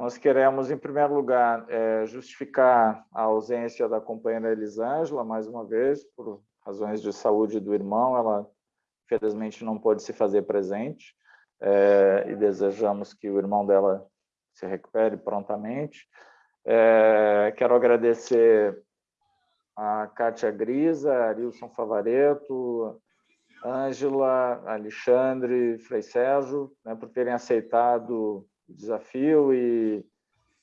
Nós queremos, em primeiro lugar, é, justificar a ausência da companheira Elisângela, mais uma vez, por razões de saúde do irmão, ela, infelizmente, não pôde se fazer presente, é, e desejamos que o irmão dela se recupere prontamente. É, quero agradecer a Kátia Grisa, Arilson Favareto, Ângela, Alexandre, Frei Sérgio, né, por terem aceitado desafio e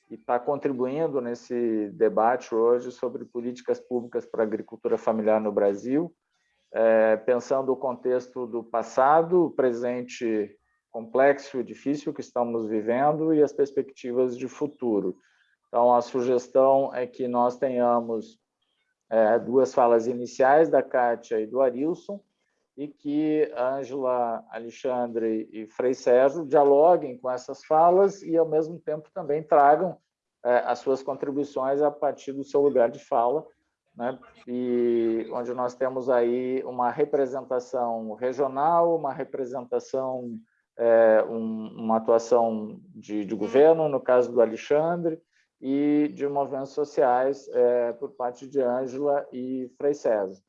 está contribuindo nesse debate hoje sobre políticas públicas para a agricultura familiar no Brasil, é, pensando o contexto do passado, presente complexo e difícil que estamos vivendo e as perspectivas de futuro. Então, a sugestão é que nós tenhamos é, duas falas iniciais da Kátia e do Arilson, e que Ângela, Alexandre e Frei Sérgio dialoguem com essas falas e, ao mesmo tempo, também tragam é, as suas contribuições a partir do seu lugar de fala, né? e onde nós temos aí uma representação regional, uma representação, é, um, uma atuação de, de, governo, no caso do Alexandre, e de movimentos sociais é, por parte de Ângela e Frei César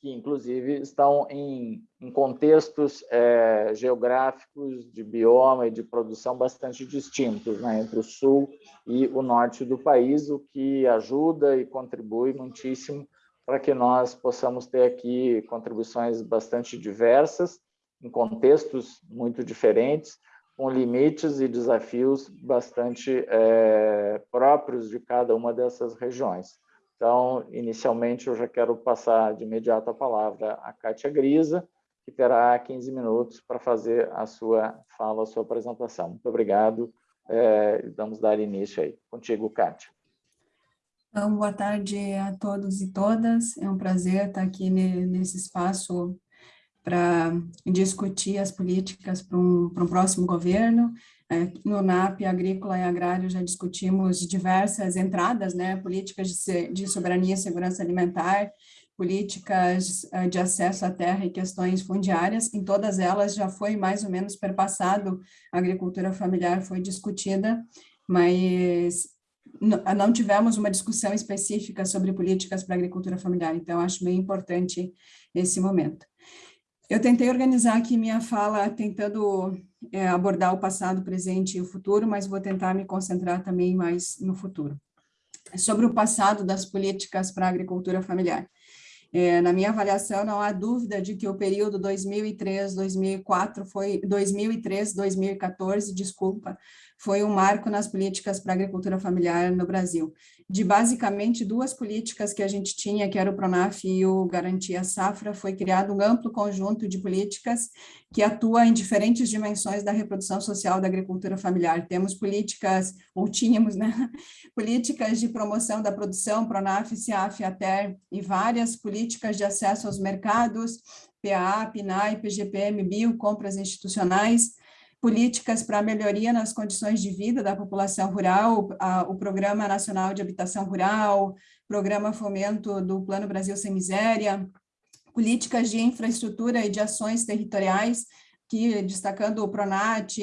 que inclusive estão em, em contextos é, geográficos de bioma e de produção bastante distintos né, entre o sul e o norte do país, o que ajuda e contribui muitíssimo para que nós possamos ter aqui contribuições bastante diversas, em contextos muito diferentes, com limites e desafios bastante é, próprios de cada uma dessas regiões. Então, inicialmente, eu já quero passar de imediato a palavra à Kátia Grisa, que terá 15 minutos para fazer a sua fala, a sua apresentação. Muito obrigado. É, vamos dar início aí. Contigo, Kátia. Então, boa tarde a todos e todas. É um prazer estar aqui nesse espaço para discutir as políticas para um, para um próximo governo. É, no NAP Agrícola e Agrário já discutimos diversas entradas, né, políticas de, soberania e segurança alimentar, políticas é, de acesso à terra e questões fundiárias, em todas elas já foi mais ou menos perpassado, a agricultura familiar foi discutida, mas não tivemos uma discussão específica sobre políticas para agricultura familiar, então acho bem importante esse momento. Eu tentei organizar aqui minha fala tentando é, abordar o passado, presente e o futuro, mas vou tentar me concentrar também mais no futuro. Sobre o passado das políticas para a agricultura familiar. É, na minha avaliação, não há dúvida de que o período 2003-2004 foi 2003-2014, desculpa, foi um marco nas políticas para agricultura familiar no Brasil. De basicamente duas políticas que a gente tinha, que era o Pronaf e o Garantia Safra, foi criado um amplo conjunto de políticas que atua em diferentes dimensões da reprodução social da agricultura familiar. Temos políticas, ou tínhamos, né, políticas de promoção da produção, Pronaf, CIAF, ATER, e várias políticas de acesso aos mercados, PA, PNAE, PGPM, Bio, compras institucionais, políticas para melhoria nas condições de vida da população rural, a, o Programa Nacional de Habitação Rural, Programa Fomento do Plano Brasil Sem Miséria, políticas de infraestrutura e de ações territoriais, que destacando o PRONAT,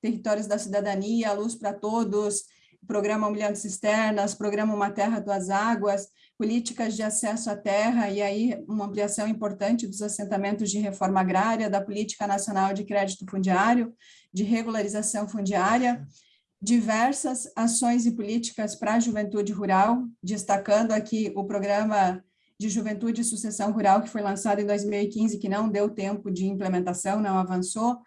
Territórios da Cidadania, Luz para Todos, Programa Humilhando Cisternas, Programa Uma Terra, Duas Águas, políticas de acesso à terra, e aí uma ampliação importante dos assentamentos de reforma agrária, da Política Nacional de Crédito Fundiário, de regularização fundiária, diversas ações e políticas para a juventude rural, destacando aqui o programa de Juventude e Sucessão Rural, que foi lançado em 2015, que não deu tempo de implementação, não avançou,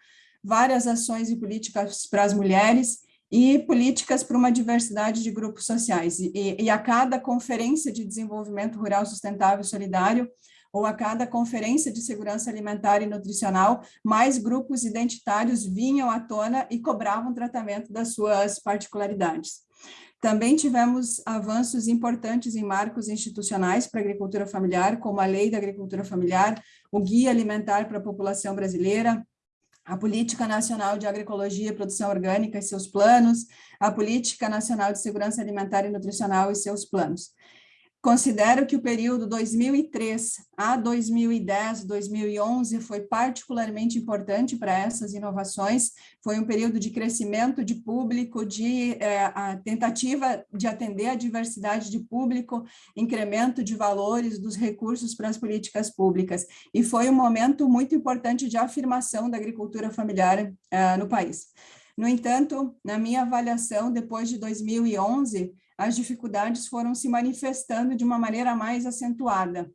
várias ações e políticas para as mulheres, e políticas para uma diversidade de grupos sociais. E, e, a cada conferência de desenvolvimento rural sustentável e solidário, ou a cada conferência de segurança alimentar e nutricional, mais grupos identitários vinham à tona e cobravam tratamento das suas particularidades. Também tivemos avanços importantes em marcos institucionais para a agricultura familiar, como a Lei da Agricultura Familiar, o Guia Alimentar para a População Brasileira, a Política Nacional de Agroecologia e Produção Orgânica e seus planos, a Política Nacional de Segurança Alimentar e Nutricional e seus planos. Considero que o período 2003 a 2010, 2011 foi particularmente importante para essas inovações, foi um período de crescimento de público, de é, tentativa de atender a diversidade de público, incremento de valores dos recursos para as políticas públicas, e foi um momento muito importante de afirmação da agricultura familiar é, no país. No entanto, na minha avaliação, depois de 2011, as dificuldades foram se manifestando de uma maneira mais acentuada,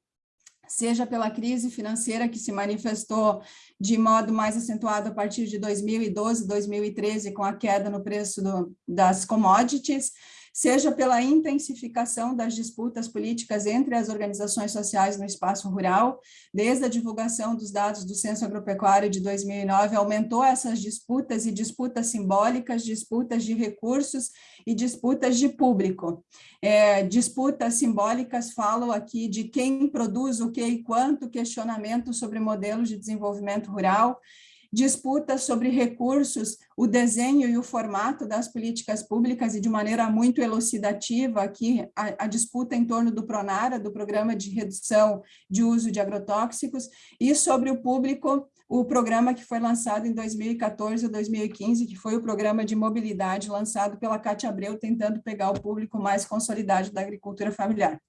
seja pela crise financeira que se manifestou de modo mais acentuado a partir de 2012, 2013, com a queda no preço do, das commodities, seja pela intensificação das disputas políticas entre as organizações sociais no espaço rural, desde a divulgação dos dados do Censo Agropecuário de 2009, aumentou essas disputas e disputas simbólicas, disputas de recursos e disputas de público. É, disputas simbólicas falam aqui de quem produz o que e quanto, questionamento sobre modelos de desenvolvimento rural, disputa sobre recursos, o desenho e o formato das políticas públicas e de maneira muito elucidativa aqui a, a, disputa em torno do PRONARA, do Programa de Redução de Uso de Agrotóxicos, e sobre o público, o programa que foi lançado em 2014 ou 2015, que foi o programa de mobilidade lançado pela Cátia Abreu, tentando pegar o público mais consolidado da agricultura familiar.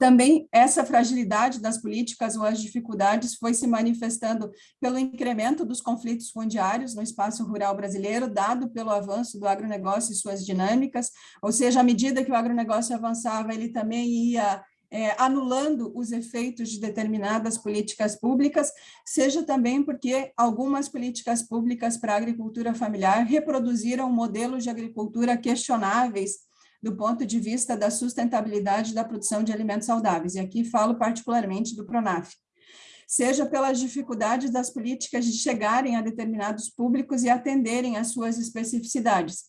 Também essa fragilidade das políticas ou as dificuldades foi se manifestando pelo incremento dos conflitos fundiários no espaço rural brasileiro, dado pelo avanço do agronegócio e suas dinâmicas, ou seja, à medida que o agronegócio avançava, ele também ia é, anulando os efeitos de determinadas políticas públicas, seja também porque algumas políticas públicas para a agricultura familiar reproduziram modelos de agricultura questionáveis do ponto de vista da sustentabilidade da produção de alimentos saudáveis, e aqui falo particularmente do PRONAF, seja pelas dificuldades das políticas de chegarem a determinados públicos e atenderem às suas especificidades.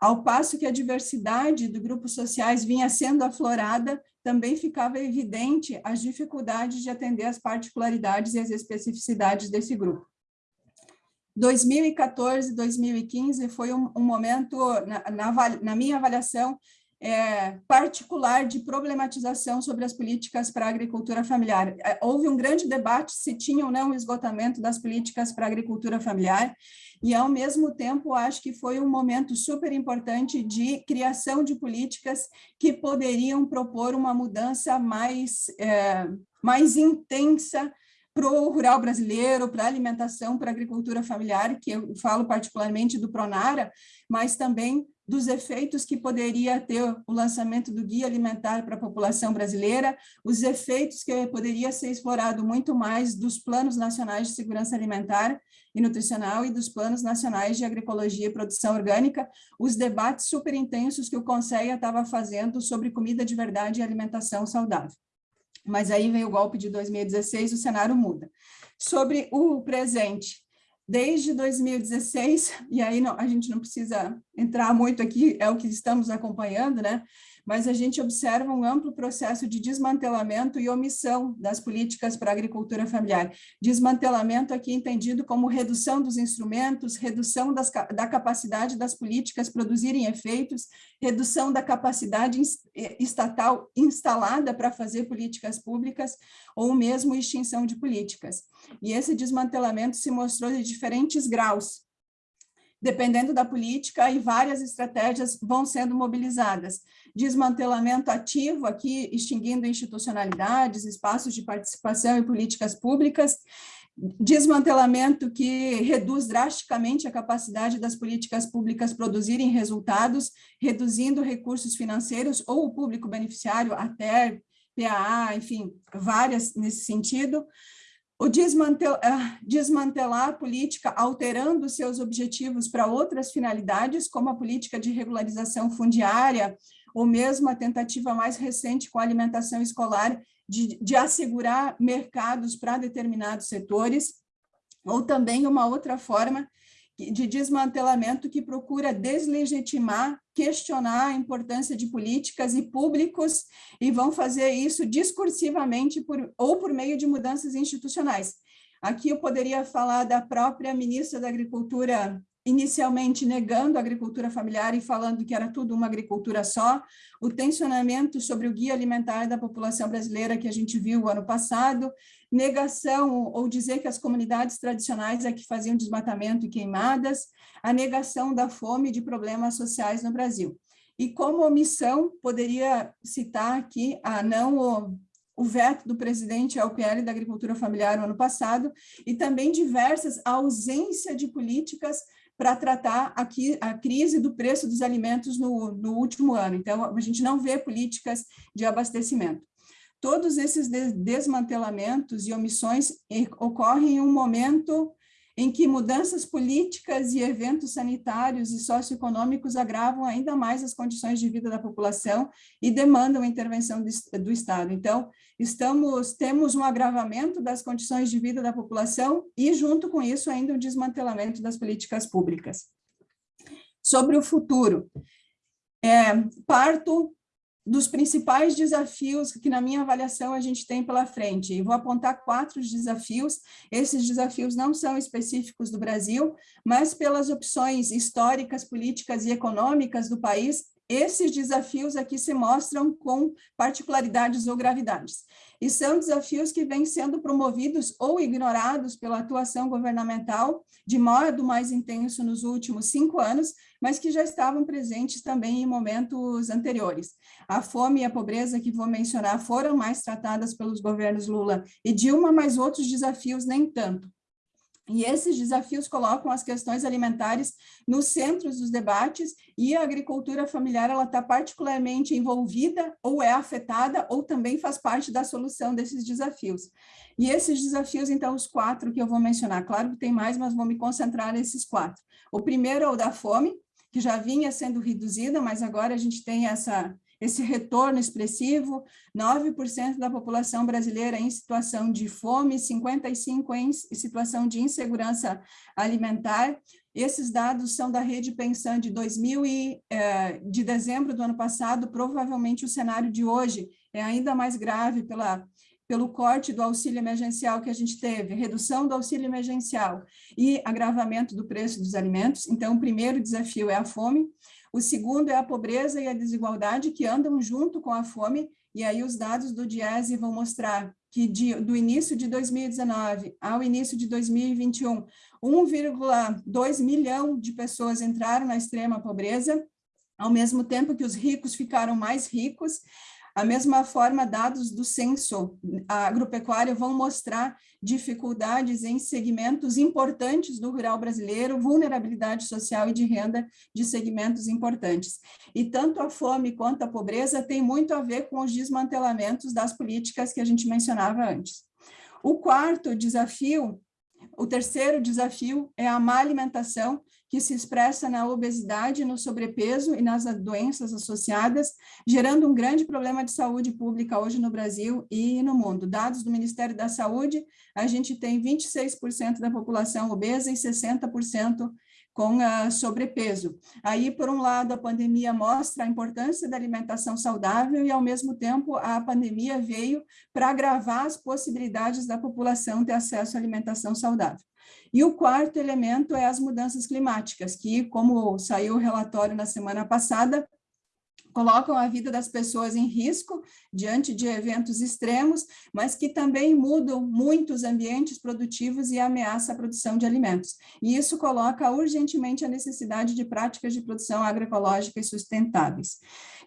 Ao passo que a diversidade do grupos sociais vinha sendo aflorada, também ficava evidente as dificuldades de atender às particularidades e às especificidades desse grupo. 2014, 2015 foi um, um momento, na, na, na, minha avaliação, é, particular de problematização sobre as políticas para a agricultura familiar. É, houve um grande debate se tinha ou não o esgotamento das políticas para a agricultura familiar, e ao mesmo tempo acho que foi um momento super importante de criação de políticas que poderiam propor uma mudança mais, é, mais intensa para o rural brasileiro, para a alimentação, para a agricultura familiar, que eu falo particularmente do Pronara, mas também dos efeitos que poderia ter o lançamento do Guia Alimentar para a população brasileira, os efeitos que poderia ser explorado muito mais dos planos nacionais de segurança alimentar e nutricional e dos planos nacionais de agroecologia e produção orgânica, os debates super intensos que o Conselho estava fazendo sobre comida de verdade e alimentação saudável. Mas aí vem o golpe de 2016, o cenário muda. Sobre o presente, desde 2016, e aí não, a gente não precisa entrar muito aqui, é o que estamos acompanhando, né? Mas a gente observa um amplo processo de desmantelamento e omissão das políticas para a agricultura familiar. Desmantelamento aqui entendido como redução dos instrumentos, redução das, da capacidade das políticas produzirem efeitos, redução da capacidade estatal instalada para fazer políticas públicas, ou mesmo extinção de políticas. E esse desmantelamento se mostrou de diferentes graus, dependendo da política, e várias estratégias vão sendo mobilizadas. Desmantelamento ativo, aqui extinguindo institucionalidades, espaços de participação e políticas públicas, desmantelamento que reduz drasticamente a capacidade das políticas públicas produzirem resultados, reduzindo recursos financeiros ou o público beneficiário, até PAA, enfim, várias nesse sentido, o desmantel, uh, desmantelar a política alterando seus objetivos para outras finalidades, como a política de regularização fundiária, ou mesmo a tentativa mais recente com a alimentação escolar de, de assegurar mercados para determinados setores, ou também uma outra forma de desmantelamento que procura deslegitimar, questionar a importância de políticas e públicos e vão fazer isso discursivamente por, ou por meio de mudanças institucionais. Aqui eu poderia falar da própria ministra da Agricultura inicialmente negando a agricultura familiar e falando que era tudo uma agricultura só, o tensionamento sobre o guia alimentar da população brasileira que a gente viu ano passado, negação ou dizer que as comunidades tradicionais é que faziam desmatamento e queimadas, a negação da fome e de problemas sociais no Brasil. E como omissão, poderia citar aqui a não o, o veto do presidente ao PL da agricultura familiar no ano passado, e também diversas ausência de políticas para tratar aqui a crise do preço dos alimentos no, no último ano. Então, a gente não vê políticas de abastecimento. Todos esses desmantelamentos e omissões ocorrem em um momento em que mudanças políticas e eventos sanitários e socioeconômicos agravam ainda mais as condições de vida da população e demandam intervenção do Estado. Então, estamos, temos um agravamento das condições de vida da população e, junto com isso, ainda um desmantelamento das políticas públicas. Sobre o futuro, é, parto dos principais desafios que, na minha avaliação, a gente tem pela frente. E vou apontar quatro desafios. Esses desafios não são específicos do Brasil, mas pelas opções históricas, políticas e econômicas do país, esses desafios aqui se mostram com particularidades ou gravidades. E são desafios que vêm sendo promovidos ou ignorados pela atuação governamental de modo mais intenso nos últimos cinco anos, mas que já estavam presentes também em momentos anteriores. A fome e a pobreza que vou mencionar foram mais tratadas pelos governos Lula e Dilma, mas outros desafios nem tanto. E esses desafios colocam as questões alimentares nos centros dos debates e a agricultura familiar ela está particularmente envolvida ou é afetada ou também faz parte da solução desses desafios. E esses desafios, então, os quatro que eu vou mencionar, claro que tem mais, mas vou me concentrar nesses quatro. O primeiro é o da fome, que já vinha sendo reduzida, mas agora a gente tem essa esse retorno expressivo, 9% da população brasileira em situação de fome, 55% em situação de insegurança alimentar. Esses dados são da Rede Pensão de 2000 e, eh, de dezembro do ano passado, provavelmente o cenário de hoje é ainda mais grave pela pelo corte do auxílio emergencial que a gente teve, redução do auxílio emergencial e agravamento do preço dos alimentos. Então, o primeiro desafio é a fome. O segundo é a pobreza e a desigualdade que andam junto com a fome, e aí os dados do DIESE vão mostrar que de, do início de 2019 ao início de 2021, 1,2 milhão de pessoas entraram na extrema pobreza, ao mesmo tempo que os ricos ficaram mais ricos, a mesma forma, dados do censo agropecuário vão mostrar dificuldades em segmentos importantes do rural brasileiro, vulnerabilidade social e de renda de segmentos importantes. E tanto a fome quanto a pobreza têm muito a ver com os desmantelamentos das políticas que a gente mencionava antes. O quarto desafio o terceiro desafio é a má alimentação, que se expressa na obesidade, no sobrepeso e nas doenças associadas, gerando um grande problema de saúde pública hoje no Brasil e no mundo. Dados do Ministério da Saúde, a gente tem 26% da população obesa e 60% com uh, sobrepeso. Aí, por um lado, a pandemia mostra a importância da alimentação saudável e, ao mesmo tempo, a pandemia veio para agravar as possibilidades da população ter acesso à alimentação saudável. E o quarto elemento é as mudanças climáticas, que, como saiu o relatório na semana passada, colocam a vida das pessoas em risco diante de eventos extremos, mas que também mudam muitos ambientes produtivos e ameaça a produção de alimentos. E isso coloca urgentemente a necessidade de práticas de produção agroecológica e sustentáveis.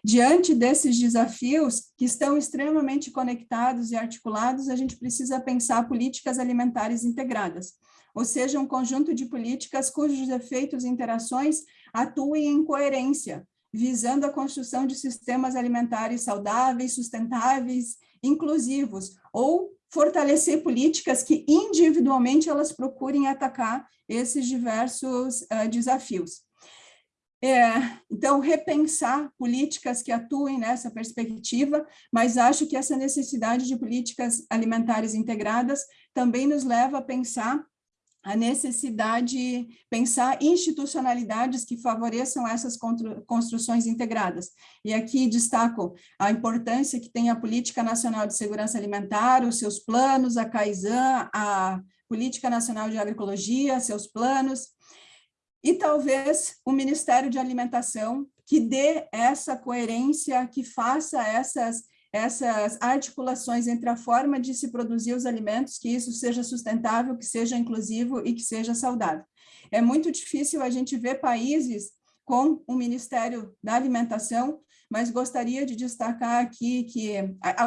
Diante desses desafios, que estão extremamente conectados e articulados, a gente precisa pensar políticas alimentares integradas, ou seja, um conjunto de políticas cujos efeitos e interações atuem em coerência, visando a construção de sistemas alimentares saudáveis, sustentáveis, inclusivos, ou fortalecer políticas que individualmente elas procurem atacar esses diversos uh, desafios. É, então, repensar políticas que atuem nessa perspectiva, mas acho que essa necessidade de políticas alimentares integradas também nos leva a pensar a necessidade de pensar institucionalidades que favoreçam essas construções integradas. E aqui destaco a importância que tem a Política Nacional de Segurança Alimentar, os seus planos, a CAISAN, a Política Nacional de Agroecologia, seus planos, e talvez o Ministério de Alimentação que dê essa coerência, que faça essas essas articulações entre a forma de se produzir os alimentos, que isso seja sustentável, que seja inclusivo e que seja saudável. É muito difícil a gente ver países com o Ministério da Alimentação, mas gostaria de destacar aqui que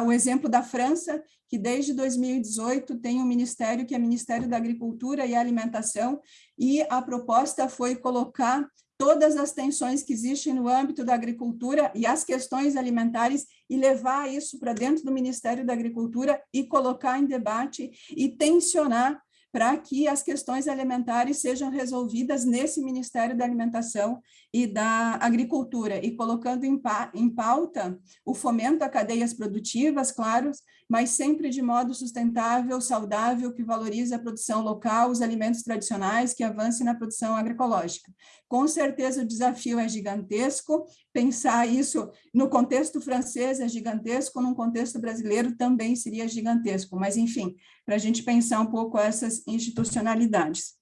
o exemplo da França, que desde 2018 tem um ministério que é Ministério da Agricultura e Alimentação, e a proposta foi colocar todas as tensões que existem no âmbito da agricultura e as questões alimentares e levar isso para dentro do Ministério da Agricultura e colocar em debate e tensionar para que as questões alimentares sejam resolvidas nesse Ministério da Alimentação e da Agricultura, e colocando em, pa em pauta o fomento a cadeias produtivas, claro, mas sempre de modo sustentável, saudável, que valorize a produção local, os alimentos tradicionais, que avance na produção agroecológica. Com certeza o desafio é gigantesco, pensar isso no contexto francês é gigantesco, num contexto brasileiro também seria gigantesco, mas enfim, para a gente pensar um pouco essas institucionalidades.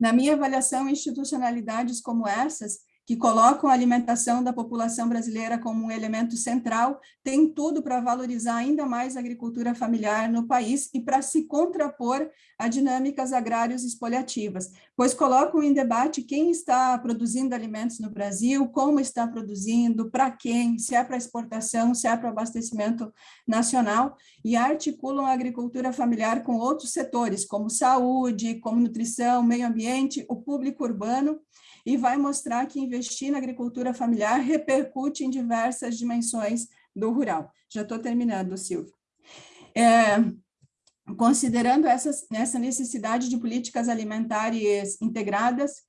Na minha avaliação, institucionalidades como essas que colocam a alimentação da população brasileira como um elemento central, tem tudo para valorizar ainda mais a agricultura familiar no país e para se contrapor a dinâmicas agrárias expoliativas, pois colocam em debate quem está produzindo alimentos no Brasil, como está produzindo, para quem, se é para exportação, se é para abastecimento nacional, e articulam a agricultura familiar com outros setores, como saúde, como nutrição, meio ambiente, o público urbano, e vai mostrar que investir na agricultura familiar repercute em diversas dimensões do rural. Já estou terminando, Silvio. É, considerando essas, essa necessidade de políticas alimentares integradas,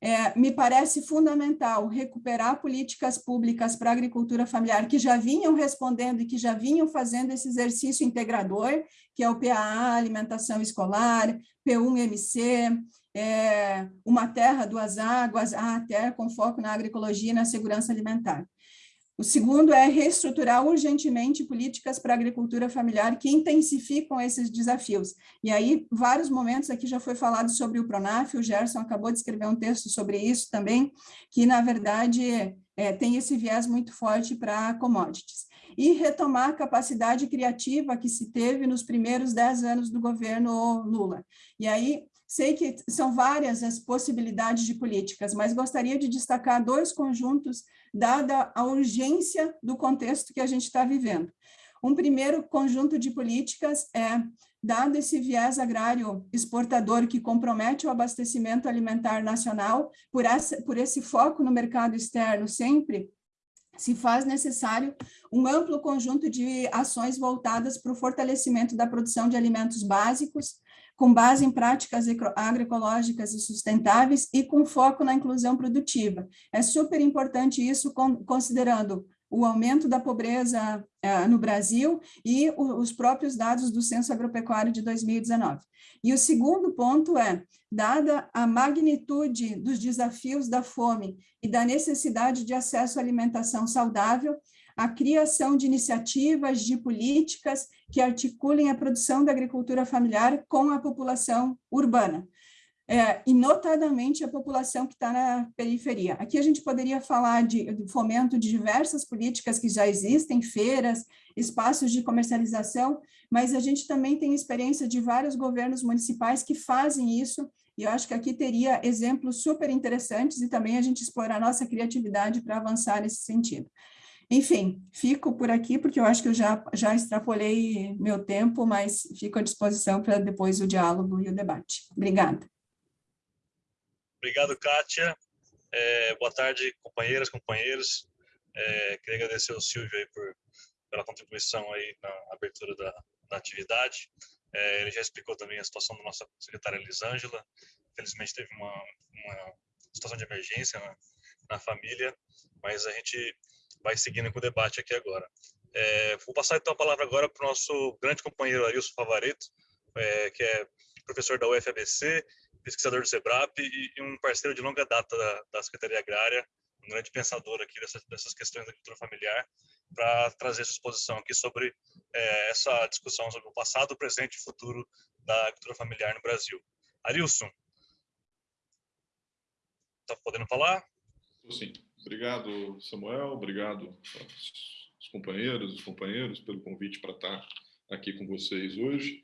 é, me parece fundamental recuperar políticas públicas para a agricultura familiar que já vinham respondendo e que já vinham fazendo esse exercício integrador, que é o PAA, alimentação escolar, P1MC, é, uma terra, duas águas, a terra com foco na agroecologia e na segurança alimentar. O segundo é reestruturar urgentemente políticas para a agricultura familiar que intensificam esses desafios. E aí, vários momentos aqui já foi falado sobre o Pronaf, o Gerson acabou de escrever um texto sobre isso também, que, na verdade, é, tem esse viés muito forte para commodities. E retomar a capacidade criativa que se teve nos primeiros dez anos do governo Lula. E aí, Sei que são várias as possibilidades de políticas, mas gostaria de destacar dois conjuntos, dada a urgência do contexto que a gente está vivendo. Um primeiro conjunto de políticas é, dado esse viés agrário exportador que compromete o abastecimento alimentar nacional, por, essa, por esse foco no mercado externo sempre, se faz necessário um amplo conjunto de ações voltadas para o fortalecimento da produção de alimentos básicos, com base em práticas agroecológicas e sustentáveis e com foco na inclusão produtiva. É super importante isso, considerando o aumento da pobreza uh, no Brasil e o, os próprios dados do Censo Agropecuário de 2019. E o segundo ponto é, dada a magnitude dos desafios da fome e da necessidade de acesso à alimentação saudável, a criação de iniciativas, de políticas que articulem a produção da agricultura familiar com a população urbana. É, e notadamente a população que está na periferia. Aqui a gente poderia falar de, de, fomento de diversas políticas que já existem, feiras, espaços de comercialização, mas a gente também tem experiência de vários governos municipais que fazem isso, e eu acho que aqui teria exemplos super interessantes e também a gente explorar a nossa criatividade para avançar nesse sentido. Enfim, fico por aqui, porque eu acho que eu já, já extrapolei meu tempo, mas fico à disposição para depois o diálogo e o debate. Obrigada. Obrigado, Kátia. É, boa tarde, companheiras, companheiros. É, queria agradecer ao Silvio aí por, pela contribuição aí na abertura da, da atividade. É, ele já explicou também a situação da nossa secretária Elisângela. Infelizmente teve uma, uma situação de emergência na, na família, mas a gente vai seguindo com o debate aqui agora. É, vou passar então a palavra agora para o nosso grande companheiro Arilson Favareto, é, que é professor da UFABC, pesquisador do SEBRAP e, e um parceiro de longa data da, da, Secretaria Agrária, um grande pensador aqui dessas, dessas questões da agricultura familiar, para trazer sua exposição aqui sobre é, essa discussão sobre o passado, o presente e futuro da agricultura familiar no Brasil. Arilson, está podendo falar? Sim. Obrigado, Samuel. Obrigado aos companheiros, os companheiros, pelo convite para estar aqui com vocês hoje.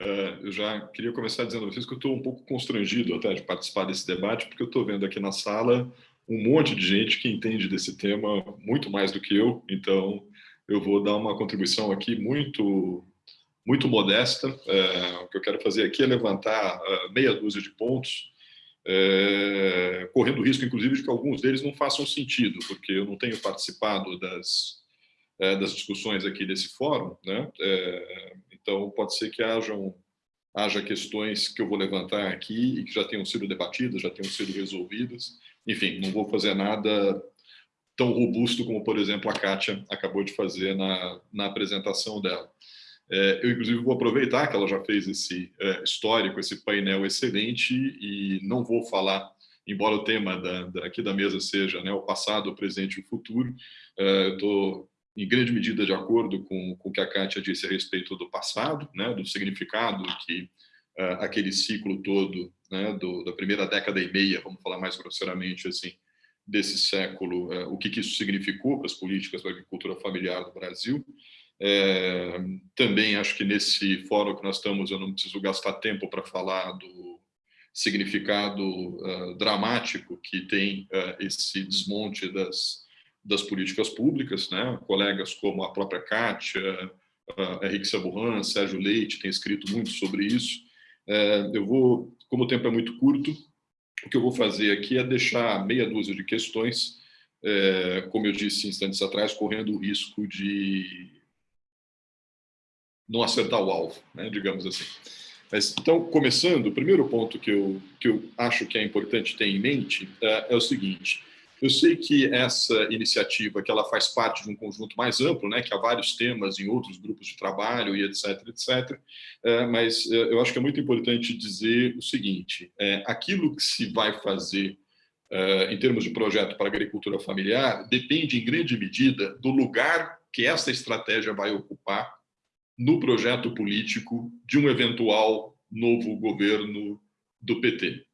Uh, eu já queria começar dizendo a vocês que eu estou um pouco constrangido até de participar desse debate, porque eu estou vendo aqui na sala um monte de gente que entende desse tema muito mais do que eu, então eu vou dar uma contribuição aqui muito muito modesta. É, o que eu quero fazer aqui é levantar uh, meia dúzia de pontos, é, correndo risco, inclusive, de que alguns deles não façam sentido, porque eu não tenho participado das, é, das discussões aqui desse fórum, né? É, então, pode ser que hajam, haja questões que eu vou levantar aqui e que já tenham sido debatidas, já tenham sido resolvidas. Enfim, não vou fazer nada tão robusto como, por exemplo, a Kátia acabou de fazer na, na apresentação dela. É, eu, inclusive, vou aproveitar que ela já fez esse é, histórico, esse painel excelente, e não vou falar, embora o tema da, da, aqui da mesa seja né, o passado, o presente e o futuro, é, eu estou, em grande medida, de acordo com, com o que a Kátia disse a respeito do passado, né, do significado que aquele ciclo todo, né, do, da primeira década e meia, vamos falar mais grosseiramente assim, desse século, o que, que isso significou para as políticas da agricultura familiar do Brasil, é, também acho que nesse fórum que nós estamos, eu não preciso gastar tempo para falar do significado uh, dramático que tem uh, esse desmonte das, das políticas públicas. Né? Colegas como a própria Kátia, uh, Henrique Saburran, Sérgio Leite têm escrito muito sobre isso. Uh, eu vou, como o tempo é muito curto, o que eu vou fazer aqui é deixar meia dúzia de questões, como eu disse instantes atrás, correndo o risco de não acertar o alvo, né, digamos assim. Mas, então, começando, o primeiro ponto que eu, que eu acho que é importante ter em mente é, é o seguinte, eu sei que essa iniciativa, que ela faz parte de um conjunto mais amplo, né, que há vários temas em outros grupos de trabalho e etc, etc, é, mas é, eu acho que é muito importante dizer o seguinte, é, aquilo que se vai fazer em termos de projeto para agricultura familiar depende em grande medida do lugar que essa estratégia vai ocupar no projeto político de um eventual novo governo do PT.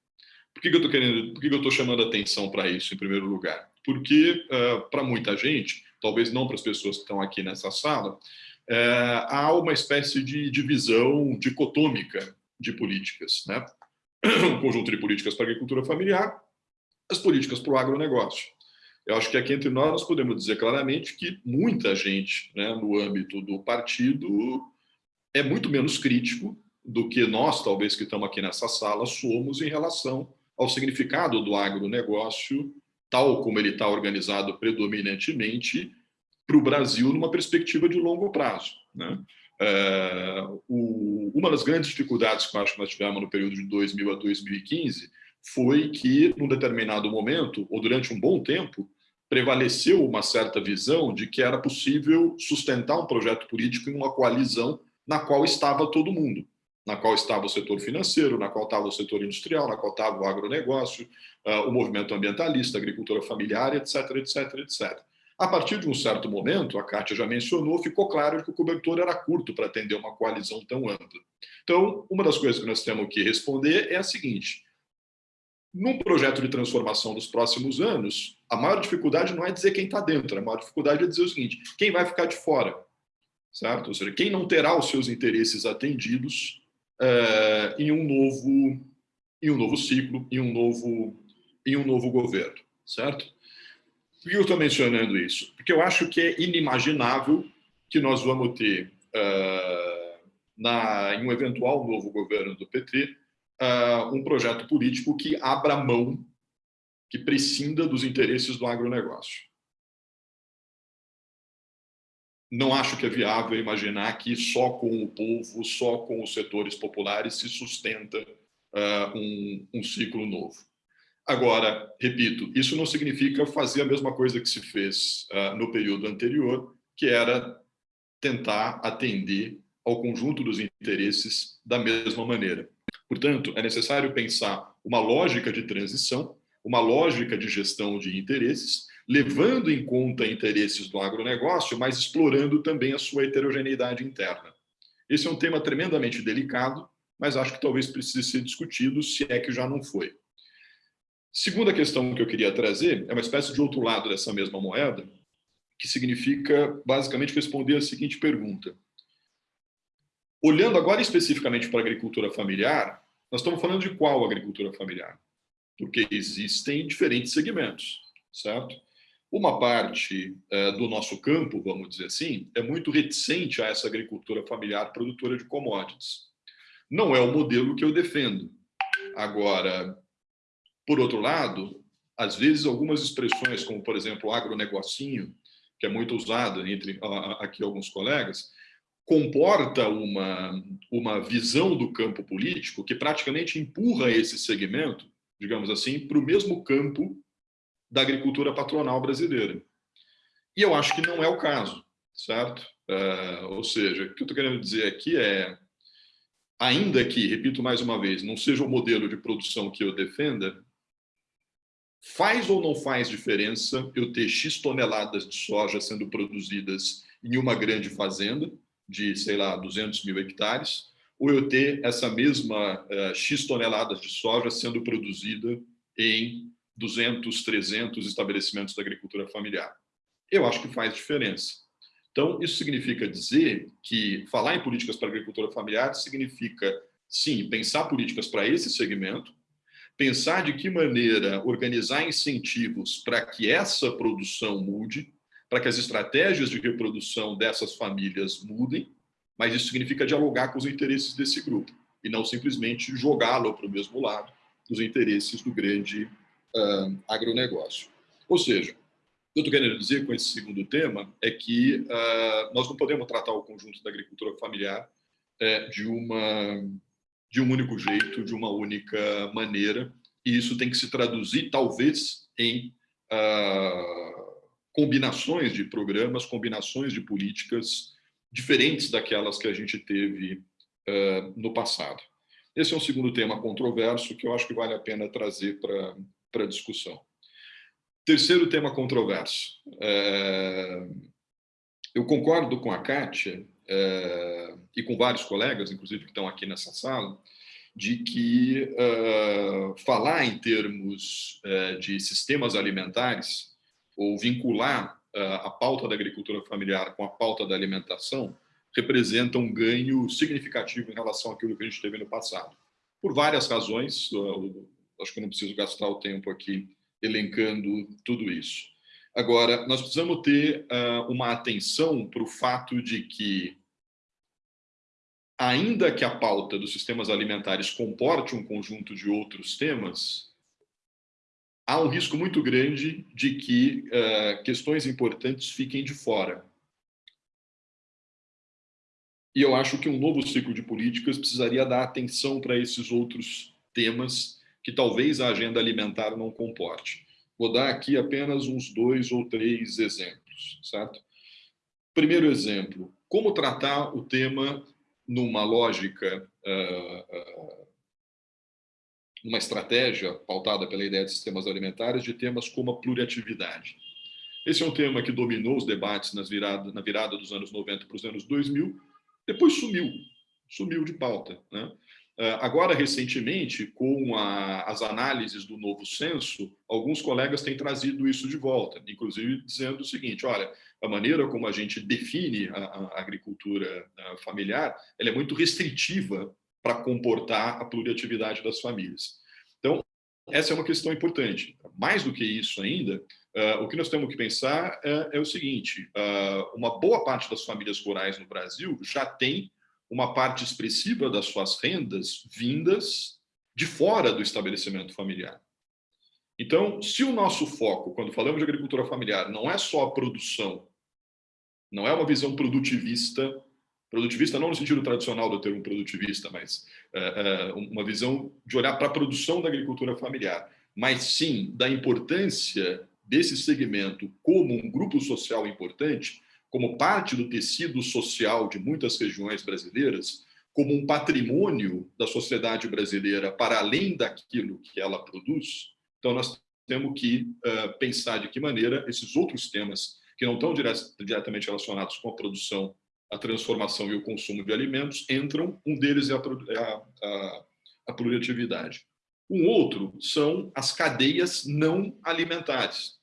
Por que, eu estou querendo? Por que, eu estou chamando atenção para isso, em primeiro lugar? Porque uh, para muita gente, talvez não para as pessoas que estão aqui nessa sala, uh, há uma espécie de divisão dicotômica de políticas, né? Um conjunto de políticas para a agricultura familiar, as políticas para o agronegócio. Eu acho que aqui entre nós nós podemos dizer claramente que muita gente, né, no âmbito do partido, é muito menos crítico do que nós, talvez, que estamos aqui nessa sala, somos em relação ao significado do agronegócio, tal como ele está organizado predominantemente para o Brasil numa perspectiva de longo prazo. Né? É, o, uma das grandes dificuldades que eu acho que nós tivemos no período de 2000 a 2015 foi que, num determinado momento, ou durante um bom tempo, prevaleceu uma certa visão de que era possível sustentar um projeto político em uma coalizão na qual estava todo mundo, na qual estava o setor financeiro, na qual estava o setor industrial, na qual estava o agronegócio, uh, o movimento ambientalista, a agricultura familiar, etc, etc, etc. A partir de um certo momento, a Kátia já mencionou, ficou claro que o cobertor era curto para atender uma coalizão tão ampla. Então, uma das coisas que nós temos que responder é a seguinte, num projeto de transformação dos próximos anos, a maior dificuldade não é dizer quem está dentro, a maior dificuldade é dizer o seguinte, quem vai ficar de fora, certo? Ou seja, quem não terá os seus interesses atendidos é, em, um novo, em um novo ciclo, em um novo, em um novo governo, certo? Por que eu estou mencionando isso? Porque eu acho que é inimaginável que nós vamos ter, uh, na, em um eventual novo governo do PT, uh, um projeto político que abra mão, que prescinda dos interesses do agronegócio. Não acho que é viável imaginar que só com o povo, só com os setores populares se sustenta uh, um, um ciclo novo. Agora, repito, isso não significa fazer a mesma coisa que se fez uh, no período anterior, que era tentar atender ao conjunto dos interesses da mesma maneira. Portanto, é necessário pensar uma lógica de transição, uma lógica de gestão de interesses, levando em conta interesses do agronegócio, mas explorando também a sua heterogeneidade interna. Esse é um tema tremendamente delicado, mas acho que talvez precise ser discutido, se é que já não foi. Segunda questão que eu queria trazer é uma espécie de outro lado dessa mesma moeda, que significa basicamente responder a seguinte pergunta. Olhando agora especificamente para a agricultura familiar, nós estamos falando de qual agricultura familiar? Porque existem diferentes segmentos, certo? Uma parte é, do nosso campo, vamos dizer assim, é muito reticente a essa agricultura familiar produtora de commodities. Não é o modelo que eu defendo. Agora, por outro lado, às vezes algumas expressões, como por exemplo agronegocinho, que é muito usado entre aqui alguns colegas, comporta uma, uma visão do campo político que praticamente empurra esse segmento, digamos assim, para o mesmo campo da agricultura patronal brasileira. E eu acho que não é o caso, certo? Uh, ou seja, o que eu estou querendo dizer aqui é, ainda que, repito mais uma vez, não seja o modelo de produção que eu defenda, faz ou não faz diferença eu ter X toneladas de soja sendo produzidas em uma grande fazenda, de, sei lá, 200 mil hectares, ou eu ter essa mesma uh, X toneladas de soja sendo produzida em 200, 300 estabelecimentos da agricultura familiar. Eu acho que faz diferença. Então, isso significa dizer que falar em políticas para a agricultura familiar significa, sim, pensar políticas para esse segmento, pensar de que maneira organizar incentivos para que essa produção mude, para que as estratégias de reprodução dessas famílias mudem, mas isso significa dialogar com os interesses desse grupo e não simplesmente jogá-lo para o mesmo lado dos interesses do grande uh, agronegócio. Ou seja, o que eu estou querendo dizer com esse segundo tema é que uh, nós não podemos tratar o conjunto da agricultura familiar uh, de, uma, de um único jeito, de uma única maneira, e isso tem que se traduzir, talvez, em combinações de programas, combinações de políticas diferentes daquelas que a gente teve uh, no passado. Esse é um segundo tema controverso que eu acho que vale a pena trazer para a discussão. Terceiro tema controverso. É, eu concordo com a Kátia é, e com vários colegas, inclusive que estão aqui nessa sala, de que falar em termos de sistemas alimentares ou vincular a pauta da agricultura familiar com a pauta da alimentação representa um ganho significativo em relação àquilo que a gente teve no passado. Por várias razões, uh, acho que não preciso gastar o tempo aqui elencando tudo isso. Agora, nós precisamos ter uh, uma atenção para o fato de que, ainda que a pauta dos sistemas alimentares comporte um conjunto de outros temas, há um risco muito grande de que uh, questões importantes fiquem de fora. E eu acho que um novo ciclo de políticas precisaria dar atenção para esses outros temas que talvez a agenda alimentar não comporte. Vou dar aqui apenas uns dois ou três exemplos, certo? Primeiro exemplo, como tratar o tema numa lógica uh, uh, uma estratégia pautada pela ideia de sistemas alimentares de temas como a pluriatividade. Esse é um tema que dominou os debates nas virada, na virada dos anos 90 para os anos 2000, depois sumiu, sumiu de pauta. Né? Ah, agora, recentemente, com a, as análises do novo censo, alguns colegas têm trazido isso de volta, inclusive dizendo o seguinte, olha, a maneira como a gente define a, a agricultura ah, familiar, ela é muito restritiva para comportar a pluriatividade das famílias. Então, essa é uma questão importante. Mais do que isso ainda, uh, o que nós temos que pensar é, é o seguinte, uh, uma boa parte das famílias rurais no Brasil já tem uma parte expressiva das suas rendas vindas de fora do estabelecimento familiar. Então, se o nosso foco, quando falamos de agricultura familiar, não é só a produção, não é uma visão produtivista Produtivista não no sentido tradicional do termo produtivista, mas é, é, uma visão de olhar para a produção da agricultura familiar, mas sim da importância desse segmento como um grupo social importante, como parte do tecido social de muitas regiões brasileiras, como um patrimônio da sociedade brasileira para além daquilo que ela produz. Então, nós temos que uh, pensar de que maneira esses outros temas, que não estão diretamente relacionados com a produção a transformação e o consumo de alimentos entram, um deles é a, é a, a, a. Um outro são as cadeias não alimentares.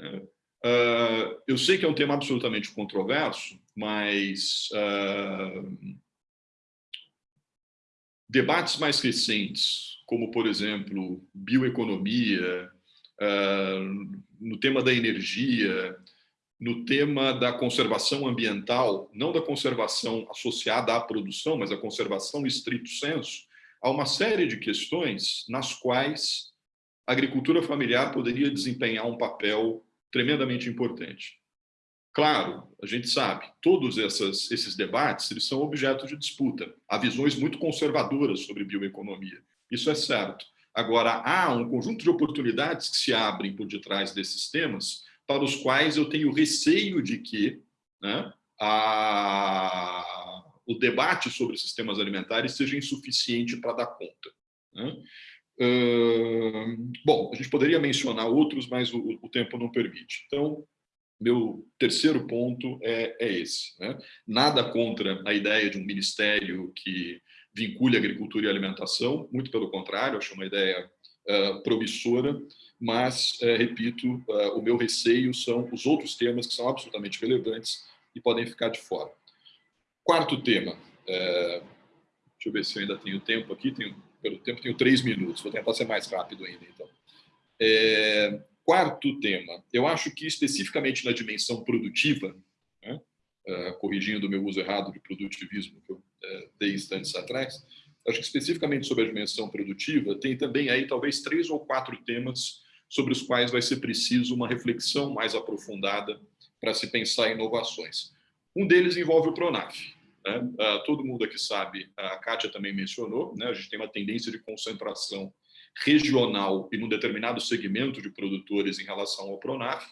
Uh, eu sei que é um tema absolutamente controverso, mas uh, debates mais recentes, como, por exemplo, bioeconomia, uh, no tema da energia, no tema da conservação ambiental, não da conservação associada à produção, mas a conservação estrito senso, há uma série de questões nas quais a agricultura familiar poderia desempenhar um papel tremendamente importante. Claro, a gente sabe, todos essas, esses debates eles são objeto de disputa. Há visões muito conservadoras sobre bioeconomia, isso é certo. Agora, há um conjunto de oportunidades que se abrem por detrás desses temas, para os quais eu tenho receio de que né, a, o debate sobre sistemas alimentares seja insuficiente para dar conta. Né? Bom, a gente poderia mencionar outros, mas o, o, tempo não permite. Então, meu terceiro ponto é, é esse. Né? Nada contra a ideia de um ministério que vincule agricultura e alimentação, muito pelo contrário, acho uma ideia uh, promissora, mas, uh, repito, uh, o meu receio são os outros temas que são absolutamente relevantes e podem ficar de fora. Quarto tema, deixa eu ver se eu ainda tenho tempo aqui, tenho, pelo tempo tenho três minutos, vou tentar ser mais rápido ainda, então. É, quarto tema, eu acho que especificamente na dimensão produtiva, né, corrigindo o meu uso errado de produtivismo que eu dei instantes atrás, acho que especificamente sobre a dimensão produtiva, tem também aí talvez três ou quatro temas sobre os quais vai ser preciso uma reflexão mais aprofundada para se pensar inovações. Um deles envolve o Pronaf. Né? Uh, todo mundo aqui sabe, a Kátia também mencionou, né? a gente tem uma tendência de concentração regional e num determinado segmento de produtores em relação ao Pronaf.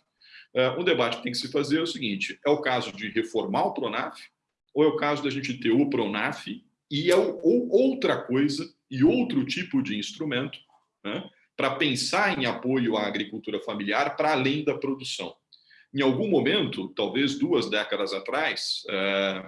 Uh, um debate que tem que se fazer é o seguinte, é o caso de reformar o Pronaf ou é o caso da gente ter o Pronaf e é ou outra coisa e outro tipo de instrumento né, para pensar em apoio à agricultura familiar para além da produção. Em algum momento, talvez duas décadas atrás, é,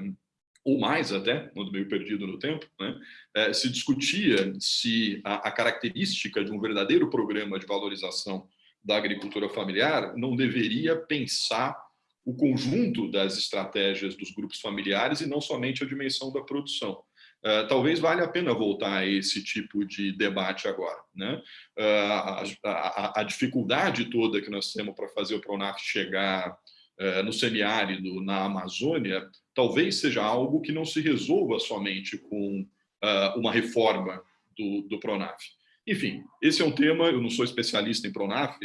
ou mais até, ando meio perdido no tempo, né, é, se discutia se a, a característica de um verdadeiro programa de valorização da agricultura familiar não deveria pensar o conjunto das estratégias dos grupos familiares e não somente a dimensão da produção. Uh, talvez valha a pena voltar a esse tipo de debate agora. Né? Uh, a, a, a, dificuldade toda que nós temos para fazer o Pronaf chegar uh, no semiárido, na Amazônia, talvez seja algo que não se resolva somente com uma reforma do, do Pronaf. Enfim, esse é um tema, eu não sou especialista em Pronaf,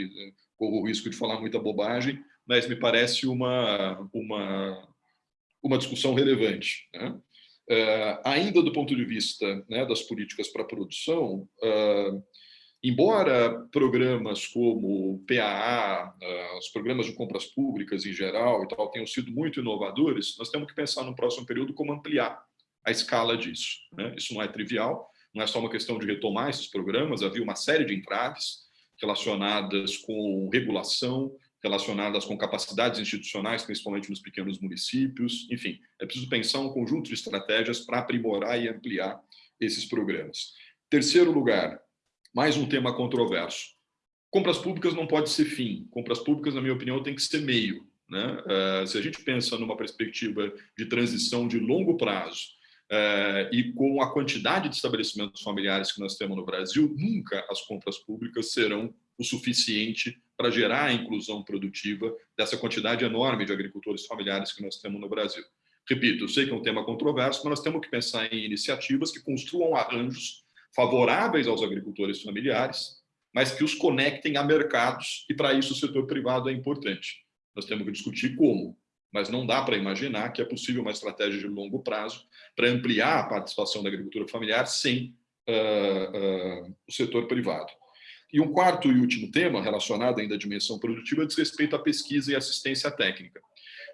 corro o risco de falar muita bobagem, mas me parece uma, uma, uma discussão relevante. Né? Uh, ainda do ponto de vista né, das políticas para produção, uh, embora programas como PAA, uh, os programas de compras públicas em geral e tal, tenham sido muito inovadores, nós temos que pensar no próximo período como ampliar a escala disso. Né? Isso não é trivial, não é só uma questão de retomar esses programas, havia uma série de entraves relacionadas com regulação, relacionadas com capacidades institucionais, principalmente nos pequenos municípios. Enfim, é preciso pensar um conjunto de estratégias para aprimorar e ampliar esses programas. Terceiro lugar, mais um tema controverso. Compras públicas não pode ser fim. Compras públicas, na minha opinião, tem que ser meio. Né? Uh, se a gente pensa numa perspectiva de transição de longo prazo uh, e com a quantidade de estabelecimentos familiares que nós temos no Brasil, nunca as compras públicas serão o suficiente para gerar a inclusão produtiva dessa quantidade enorme de agricultores familiares que nós temos no Brasil. Repito, eu sei que é um tema controverso, mas nós temos que pensar em iniciativas que construam arranjos favoráveis aos agricultores familiares, mas que os conectem a mercados, e para isso o setor privado é importante. Nós temos que discutir como, mas não dá para imaginar que é possível uma estratégia de longo prazo para ampliar a participação da agricultura familiar sem uh, uh, o setor privado. E um quarto e último tema, relacionado ainda à dimensão produtiva, diz respeito à pesquisa e assistência técnica.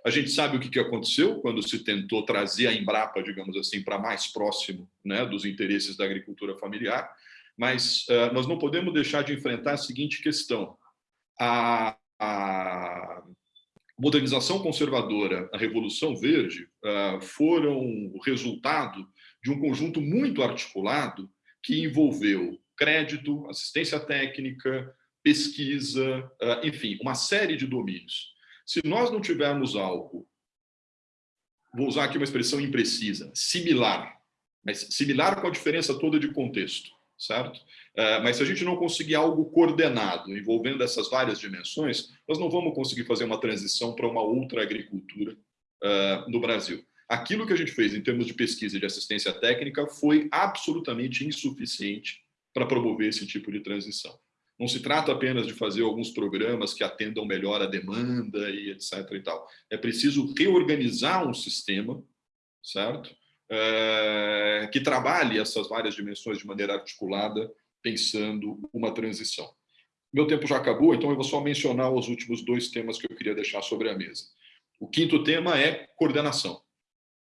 A gente sabe o que aconteceu quando se tentou trazer a Embrapa, digamos assim, para mais próximo né, dos interesses da agricultura familiar, mas uh, nós não podemos deixar de enfrentar a seguinte questão. A, a modernização conservadora, a Revolução Verde, uh, foram o resultado de um conjunto muito articulado que envolveu crédito, assistência técnica, pesquisa, enfim, uma série de domínios. Se nós não tivermos algo, vou usar aqui uma expressão imprecisa, similar, mas similar com a diferença toda de contexto, certo? Mas se a gente não conseguir algo coordenado, envolvendo essas várias dimensões, nós não vamos conseguir fazer uma transição para uma outra agricultura no Brasil. Aquilo que a gente fez em termos de pesquisa e de assistência técnica foi absolutamente insuficiente para promover esse tipo de transição. Não se trata apenas de fazer alguns programas que atendam melhor a demanda e etc. E tal. É preciso reorganizar um sistema, certo? É, que trabalhe essas várias dimensões de maneira articulada, pensando uma transição. Meu tempo já acabou, então eu vou só mencionar os últimos dois temas que eu queria deixar sobre a mesa. O quinto tema é coordenação,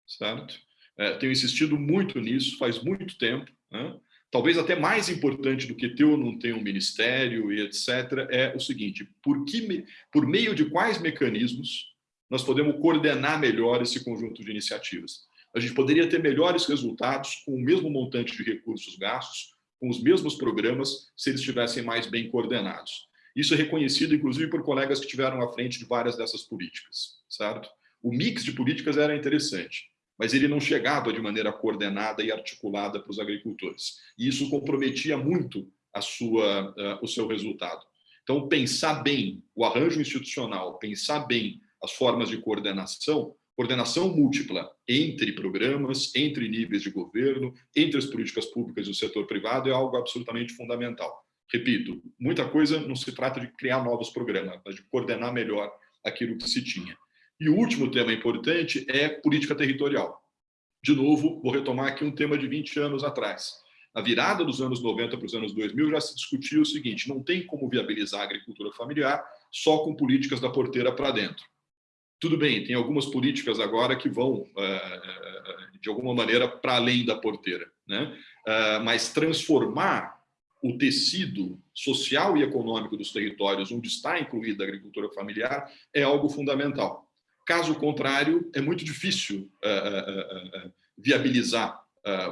certo? É, tenho insistido muito nisso, faz muito tempo, né? Talvez até mais importante do que ter ou não ter um ministério e etc., é o seguinte, por, que, por meio de quais mecanismos nós podemos coordenar melhor esse conjunto de iniciativas? A gente poderia ter melhores resultados com o mesmo montante de recursos gastos, com os mesmos programas, se eles estivessem mais bem coordenados. Isso é reconhecido, inclusive, por colegas que estiveram à frente de várias dessas políticas, certo? O mix de políticas era interessante mas ele não chegava de maneira coordenada e articulada para os agricultores. E isso comprometia muito a sua, uh, o seu resultado. Então, pensar bem o arranjo institucional, pensar bem as formas de coordenação, coordenação múltipla entre programas, entre níveis de governo, entre as políticas públicas e o setor privado é algo absolutamente fundamental. Repito, muita coisa não se trata de criar novos programas, mas de coordenar melhor aquilo que se tinha. E o último tema importante é política territorial. De novo, vou retomar aqui um tema de 20 anos atrás. Na virada dos anos 90 para os anos 2000, já se discutiu o seguinte, não tem como viabilizar a agricultura familiar só com políticas da porteira para dentro. Tudo bem, tem algumas políticas agora que vão, eh, eh, de alguma maneira, para além da porteira. Né? Eh, mas transformar o tecido social e econômico dos territórios onde está incluída a agricultura familiar é algo fundamental. Caso contrário, é muito difícil uh, uh, uh, viabilizar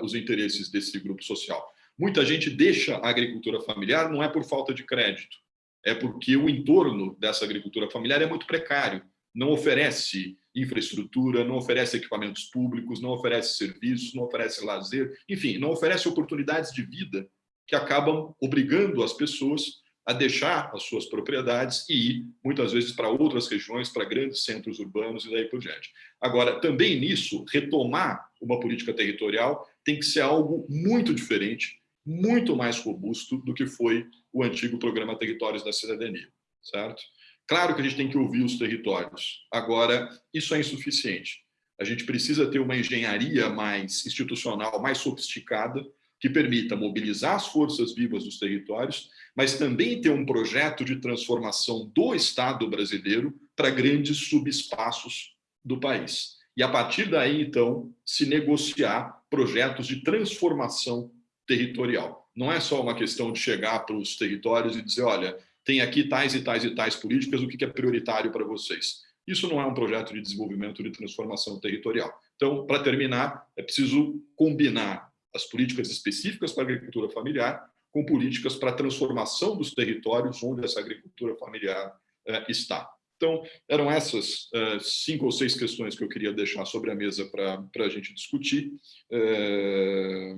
os interesses desse grupo social. Muita gente deixa a agricultura familiar não é por falta de crédito, é porque o entorno dessa agricultura familiar é muito precário, não oferece infraestrutura, não oferece equipamentos públicos, não oferece serviços, não oferece lazer, enfim, não oferece oportunidades de vida que acabam obrigando as pessoas a deixar as suas propriedades e ir, muitas vezes, para outras regiões, para grandes centros urbanos e daí por diante. Agora, também nisso, retomar uma política territorial tem que ser algo muito diferente, muito mais robusto do que foi o antigo programa Territórios da Cidadania, certo? Claro que a gente tem que ouvir os territórios. Agora, isso é insuficiente. A gente precisa ter uma engenharia mais institucional, mais sofisticada, que permita mobilizar as forças vivas dos territórios, mas também ter um projeto de transformação do Estado brasileiro para grandes subespaços do país. E, a partir daí, então, se negociar projetos de transformação territorial. Não é só uma questão de chegar para os territórios e dizer, olha, tem aqui tais e tais e tais políticas, o que é prioritário para vocês? Isso não é um projeto de desenvolvimento de transformação territorial. Então, para terminar, é preciso combinar as políticas específicas para a agricultura familiar com políticas para a transformação dos territórios onde essa agricultura familiar eh, está. Então, eram essas eh, cinco ou seis questões que eu queria deixar sobre a mesa para a gente discutir. Eh,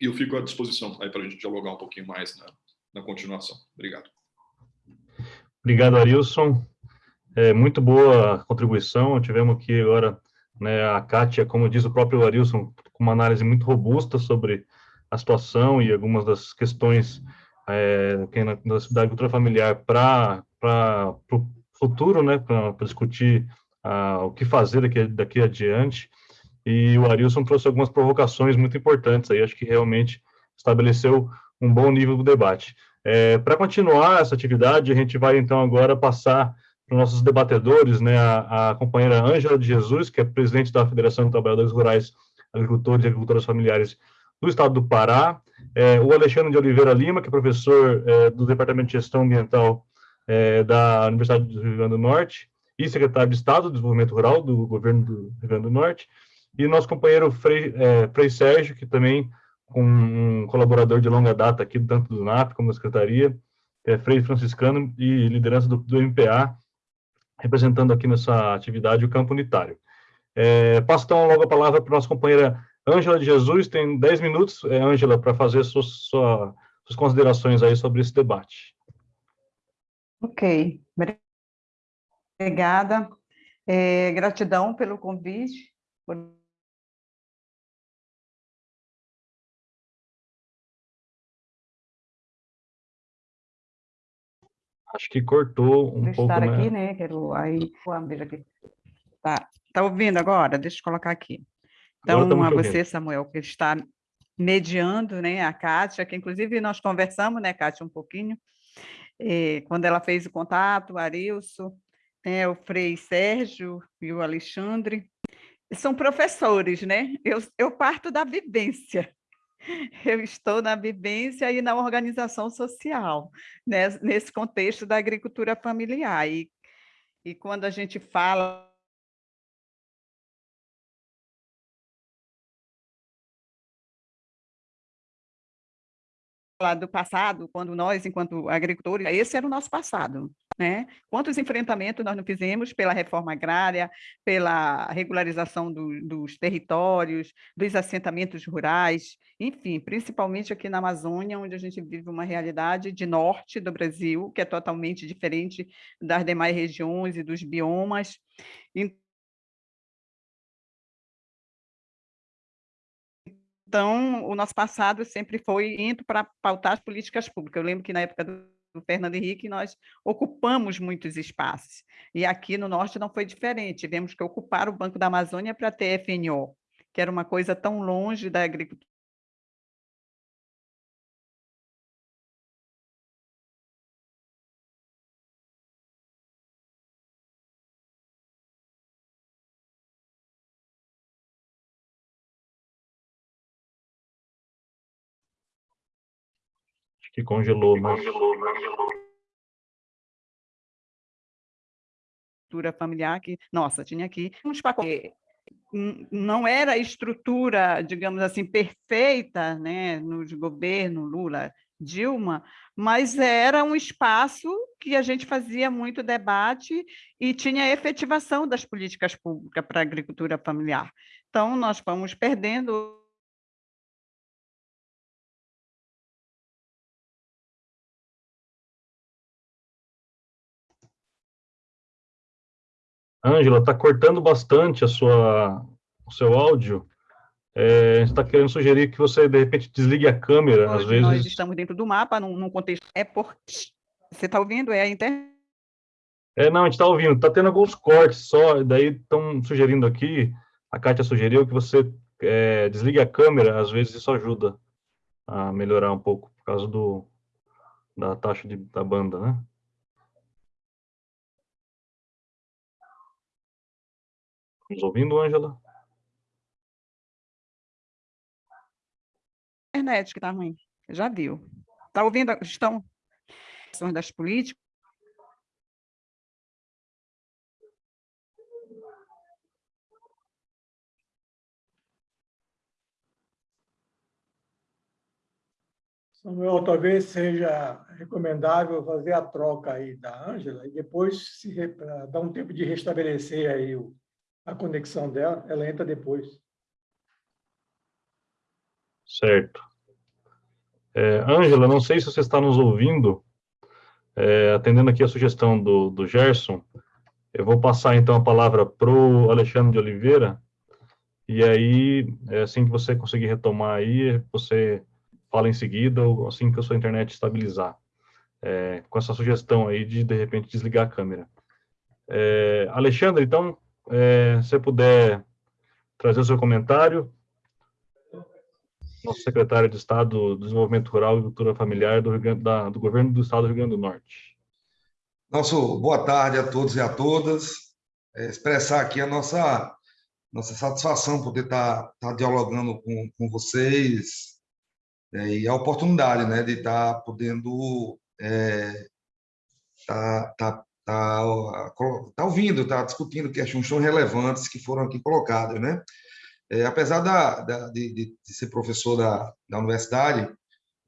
e eu fico à disposição para a gente dialogar um pouquinho mais na, na continuação. Obrigado. Obrigado, Arilson. É, muito boa contribuição. Tivemos aqui agora né, a Kátia, como diz o próprio Arilson, com uma análise muito robusta sobre a situação e algumas das questões é, da agricultura familiar para o futuro, né, para discutir ah, o que fazer daqui, daqui adiante. E o Arilson trouxe algumas provocações muito importantes aí, acho que realmente estabeleceu um bom nível do debate. É, para continuar essa atividade, a gente vai então agora passar para os nossos debatedores, né, a, a companheira Ângela de Jesus, que é presidente da Federação de Trabalhadores Rurais, Agricultores e Agricultoras Familiares do Estado do Pará, é, o Alexandre de Oliveira Lima, que é professor é, do Departamento de Gestão Ambiental é, da Universidade do Rio Grande do Norte e secretário de Estado do Desenvolvimento Rural do governo do Rio Grande do Norte, e nosso companheiro Frei, é, Frei Sérgio, que também um colaborador de longa data aqui, tanto do NAP como da Secretaria, é Frei Franciscano e liderança do, do MPA, representando aqui nessa atividade o campo unitário. É, passo então logo a palavra para nossa companheira Ângela de Jesus, tem 10 minutos, é, Ângela, para fazer suas, sua, suas considerações aí sobre esse debate. Ok, obrigada. É, gratidão pelo convite. Por... Acho que cortou um por pouco, estar né? aqui, né? Quero aí, veja aqui. Tá, tá ouvindo agora? Deixa eu colocar aqui. Então, a ouvindo. você, Samuel, que está mediando, né, a Kátia, que inclusive nós conversamos, né, Kátia, um pouquinho, eh, quando ela fez o contato, o Arilson, né, o Frei Sérgio e o Alexandre, são professores, né? Eu, eu parto da vivência. Eu estou na vivência e na organização social, né, nesse contexto da agricultura familiar. E, e quando a gente fala do passado, quando nós, enquanto agricultores, esse era o nosso passado, né? Quantos enfrentamentos nós não fizemos pela reforma agrária, pela regularização do, dos territórios, dos assentamentos rurais, enfim, principalmente aqui na Amazônia, onde a gente vive uma realidade de norte do Brasil, que é totalmente diferente das demais regiões e dos biomas. Então, o nosso passado sempre foi indo para pautar as políticas públicas. Eu lembro que na época do Fernando Henrique nós ocupamos muitos espaços. E aqui no Norte não foi diferente. Tivemos que ocupar o Banco da Amazônia para ter FNO, que era uma coisa tão longe da agricultura. Que congelou, mas... estrutura familiar que, nossa, tinha aqui uns pacotes. Não era a estrutura, digamos assim, perfeita, né, no governo Lula, Dilma, mas era um espaço que a gente fazia muito debate e tinha efetivação das políticas públicas para a agricultura familiar. Então, nós fomos perdendo Ângela, está cortando bastante a sua, o seu áudio. É, a gente está querendo sugerir que você, de repente, desligue a câmera, às Hoje vezes... nós estamos dentro do mapa, num, num contexto... É por... Você está ouvindo? É a internet? É, não, a gente está ouvindo. Está tendo alguns cortes só, daí estão sugerindo aqui, a Kátia sugeriu que você é, desligue a câmera, às vezes isso ajuda a melhorar um pouco, por causa do, da taxa de, da banda, né? Estamos ouvindo, Ângela? internet que está ruim. Já viu. Está ouvindo? Estão das políticas. Samuel, talvez seja recomendável fazer a troca aí da Ângela e depois se dar um tempo de restabelecer aí o, a conexão dela, ela entra depois. Certo. É, Ângela, não sei se você está nos ouvindo, é, atendendo aqui a sugestão do, do Gerson, eu vou passar então a palavra para o Alexandre de Oliveira, e aí, é, assim que você conseguir retomar aí, você fala em seguida, ou assim que a sua internet estabilizar, é, com essa sugestão aí de, de repente, desligar a câmera. É, Alexandre, então, é, se você puder trazer o seu comentário, nosso secretário de Estado do Desenvolvimento Rural e Cultura Familiar do, Grande, da, do Governo do Estado do Rio Grande do Norte. Nosso boa tarde a todos e a todas. É, expressar aqui a nossa, nossa satisfação poder estar, estar dialogando com, com vocês é, e a oportunidade né, de estar podendo é, estar, estar, estar, estar ouvindo, estar discutindo questões tão relevantes que foram aqui colocadas. Né? É, apesar da, da de, de, ser professor da, da universidade,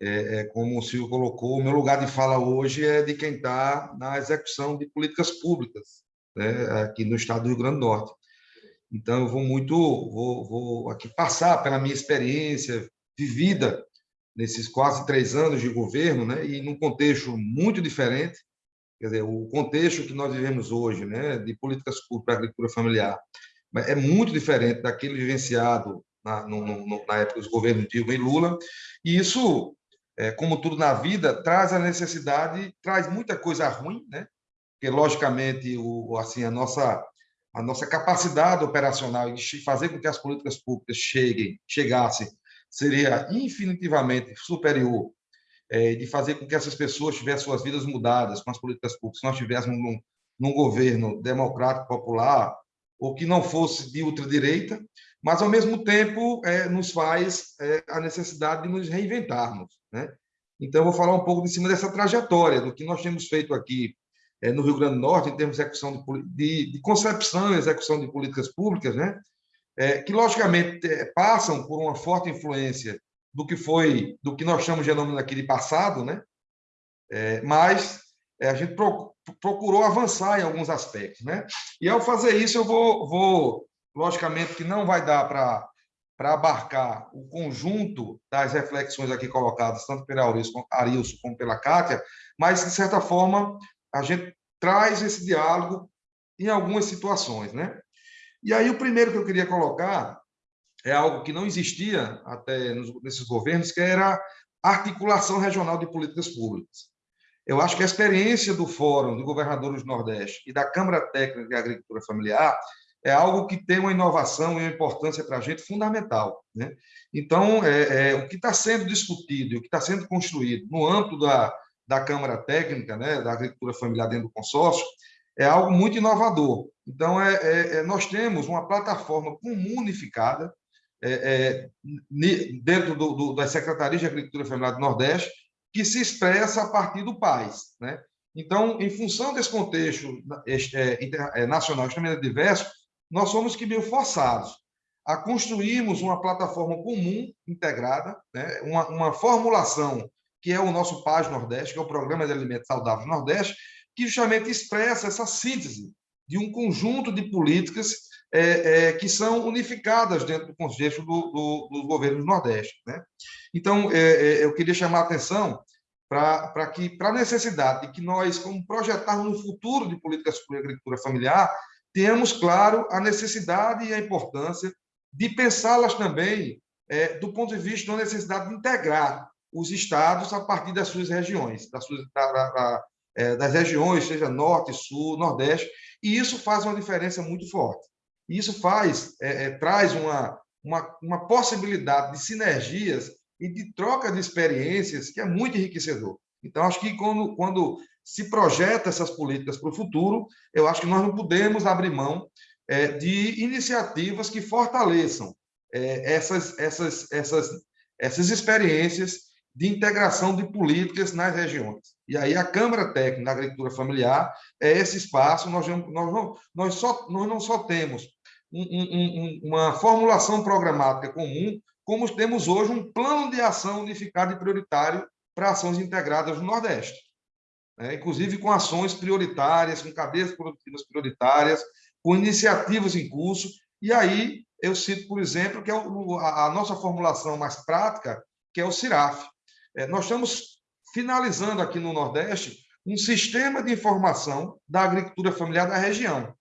é, é, como o Silvio colocou, o meu lugar de fala hoje é de quem está na execução de políticas públicas, né, aqui no estado do Rio Grande do Norte. Então, eu vou muito, vou, vou aqui passar pela minha experiência vivida nesses quase três anos de governo, né, e num contexto muito diferente, quer dizer, o contexto que nós vivemos hoje, né, de políticas públicas para a agricultura familiar, é muito diferente daquele vivenciado na, no, no, na época dos governos Dilma e Lula, e isso é, como tudo na vida, traz a necessidade, traz muita coisa ruim, né? Porque logicamente o assim a nossa a nossa capacidade operacional de fazer com que as políticas públicas cheguem, chegassem, seria infinitivamente superior de fazer com que essas pessoas tivessem suas vidas mudadas com as políticas públicas. Se nós tivéssemos num, num governo democrático popular ou que não fosse de ultradireita, mas ao mesmo tempo é, nos faz é, a necessidade de nos reinventarmos. Né? Então, vou falar um pouco de cima dessa trajetória, do que nós temos feito aqui é, no Rio Grande do Norte, em termos de, execução de, de, concepção e execução de políticas públicas, né? É, que, logicamente, é, passam por uma forte influência do que foi, do que nós chamamos de nome aqui de passado, né? É, mas é, a gente procurou avançar em alguns aspectos, né? E ao fazer isso, eu vou, vou logicamente que não vai dar para para abarcar o conjunto das reflexões aqui colocadas, tanto pela Arilson como pela Kátia, mas, de certa forma, a gente traz esse diálogo em algumas situações. Né? E aí, o primeiro que eu queria colocar é algo que não existia até nesses governos, que era articulação regional de políticas públicas. Eu acho que a experiência do Fórum de Governadores do Nordeste e da Câmara Técnica de Agricultura Familiar é algo que tem uma inovação e uma importância para a gente fundamental. Né? Então, é, é o que está sendo discutido e o que está sendo construído no âmbito da, da Câmara Técnica, né, da Agricultura Familiar dentro do consórcio, é algo muito inovador. Então, é, é, é nós temos uma plataforma comum unificada é, é, dentro do, do, das Secretarias de Agricultura Familiar do Nordeste, que se expressa a partir do PAIS. Né? Então, em função desse contexto nacional extremamente diverso, nós somos que meio forçados a construirmos uma plataforma comum, integrada, né? uma, uma formulação que é o nosso PAS Nordeste, que é o Programa de Alimentos Saudáveis Nordeste, que justamente expressa essa síntese de um conjunto de políticas é, é, que são unificadas dentro do contexto do, do, dos governos do Nordeste. Né? Então, é, é eu queria chamar a atenção para que para a necessidade de que nós, como projetarmos um futuro de políticas de agricultura familiar, temos, claro, a necessidade e a importância de pensá-las também é, do ponto de vista da necessidade de integrar os estados a partir das suas regiões, das, suas, da, da, é, das regiões, seja norte, sul, nordeste, e isso faz uma diferença muito forte. Isso faz, é, é, traz uma, uma, uma possibilidade de sinergias e de troca de experiências que é muito enriquecedor. Então, acho que quando, quando se projeta essas políticas para o futuro, eu acho que nós não podemos abrir mão é, de iniciativas que fortaleçam é, essas, essas, essas, essas experiências de integração de políticas nas regiões. E aí a Câmara Técnica da Agricultura Familiar é esse espaço, nós, nós, não, nós, só, nós não só temos um, um, uma formulação programática comum, como temos hoje um plano de ação unificado e prioritário para ações integradas no Nordeste né? inclusive com ações prioritárias, com cabeças produtivas prioritárias, com iniciativas em curso. E aí eu cito, por exemplo, que é a nossa formulação mais prática, que é o CIRAF. É, nós estamos finalizando aqui no Nordeste um sistema de informação da agricultura familiar da região,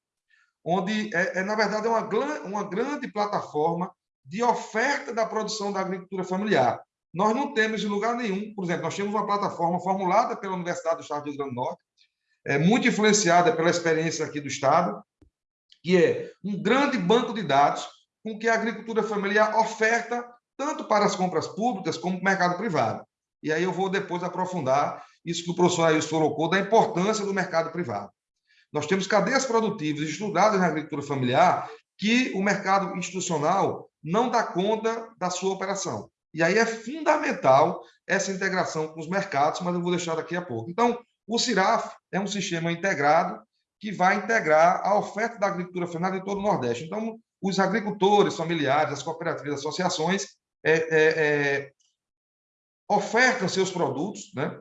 onde, é, é na verdade, é uma, uma grande plataforma de oferta da produção da agricultura familiar. Nós não temos em lugar nenhum, por exemplo, nós temos uma plataforma formulada pela Universidade do Estado do Rio Grande do Norte, é, muito influenciada pela experiência aqui do Estado, que é um grande banco de dados com que a agricultura familiar oferta tanto para as compras públicas como para o mercado privado. E aí eu vou depois aprofundar isso que o professor Ailson colocou, da importância do mercado privado. Nós temos cadeias produtivas estudadas na agricultura familiar que o mercado institucional não dá conta da sua operação. E aí é fundamental essa integração com os mercados, mas eu vou deixar daqui a pouco. Então, o CIRAF é um sistema integrado que vai integrar a oferta da agricultura familiar em todo o Nordeste. Então, os agricultores familiares, as cooperativas, as associações é, é, é, ofertam seus produtos, né?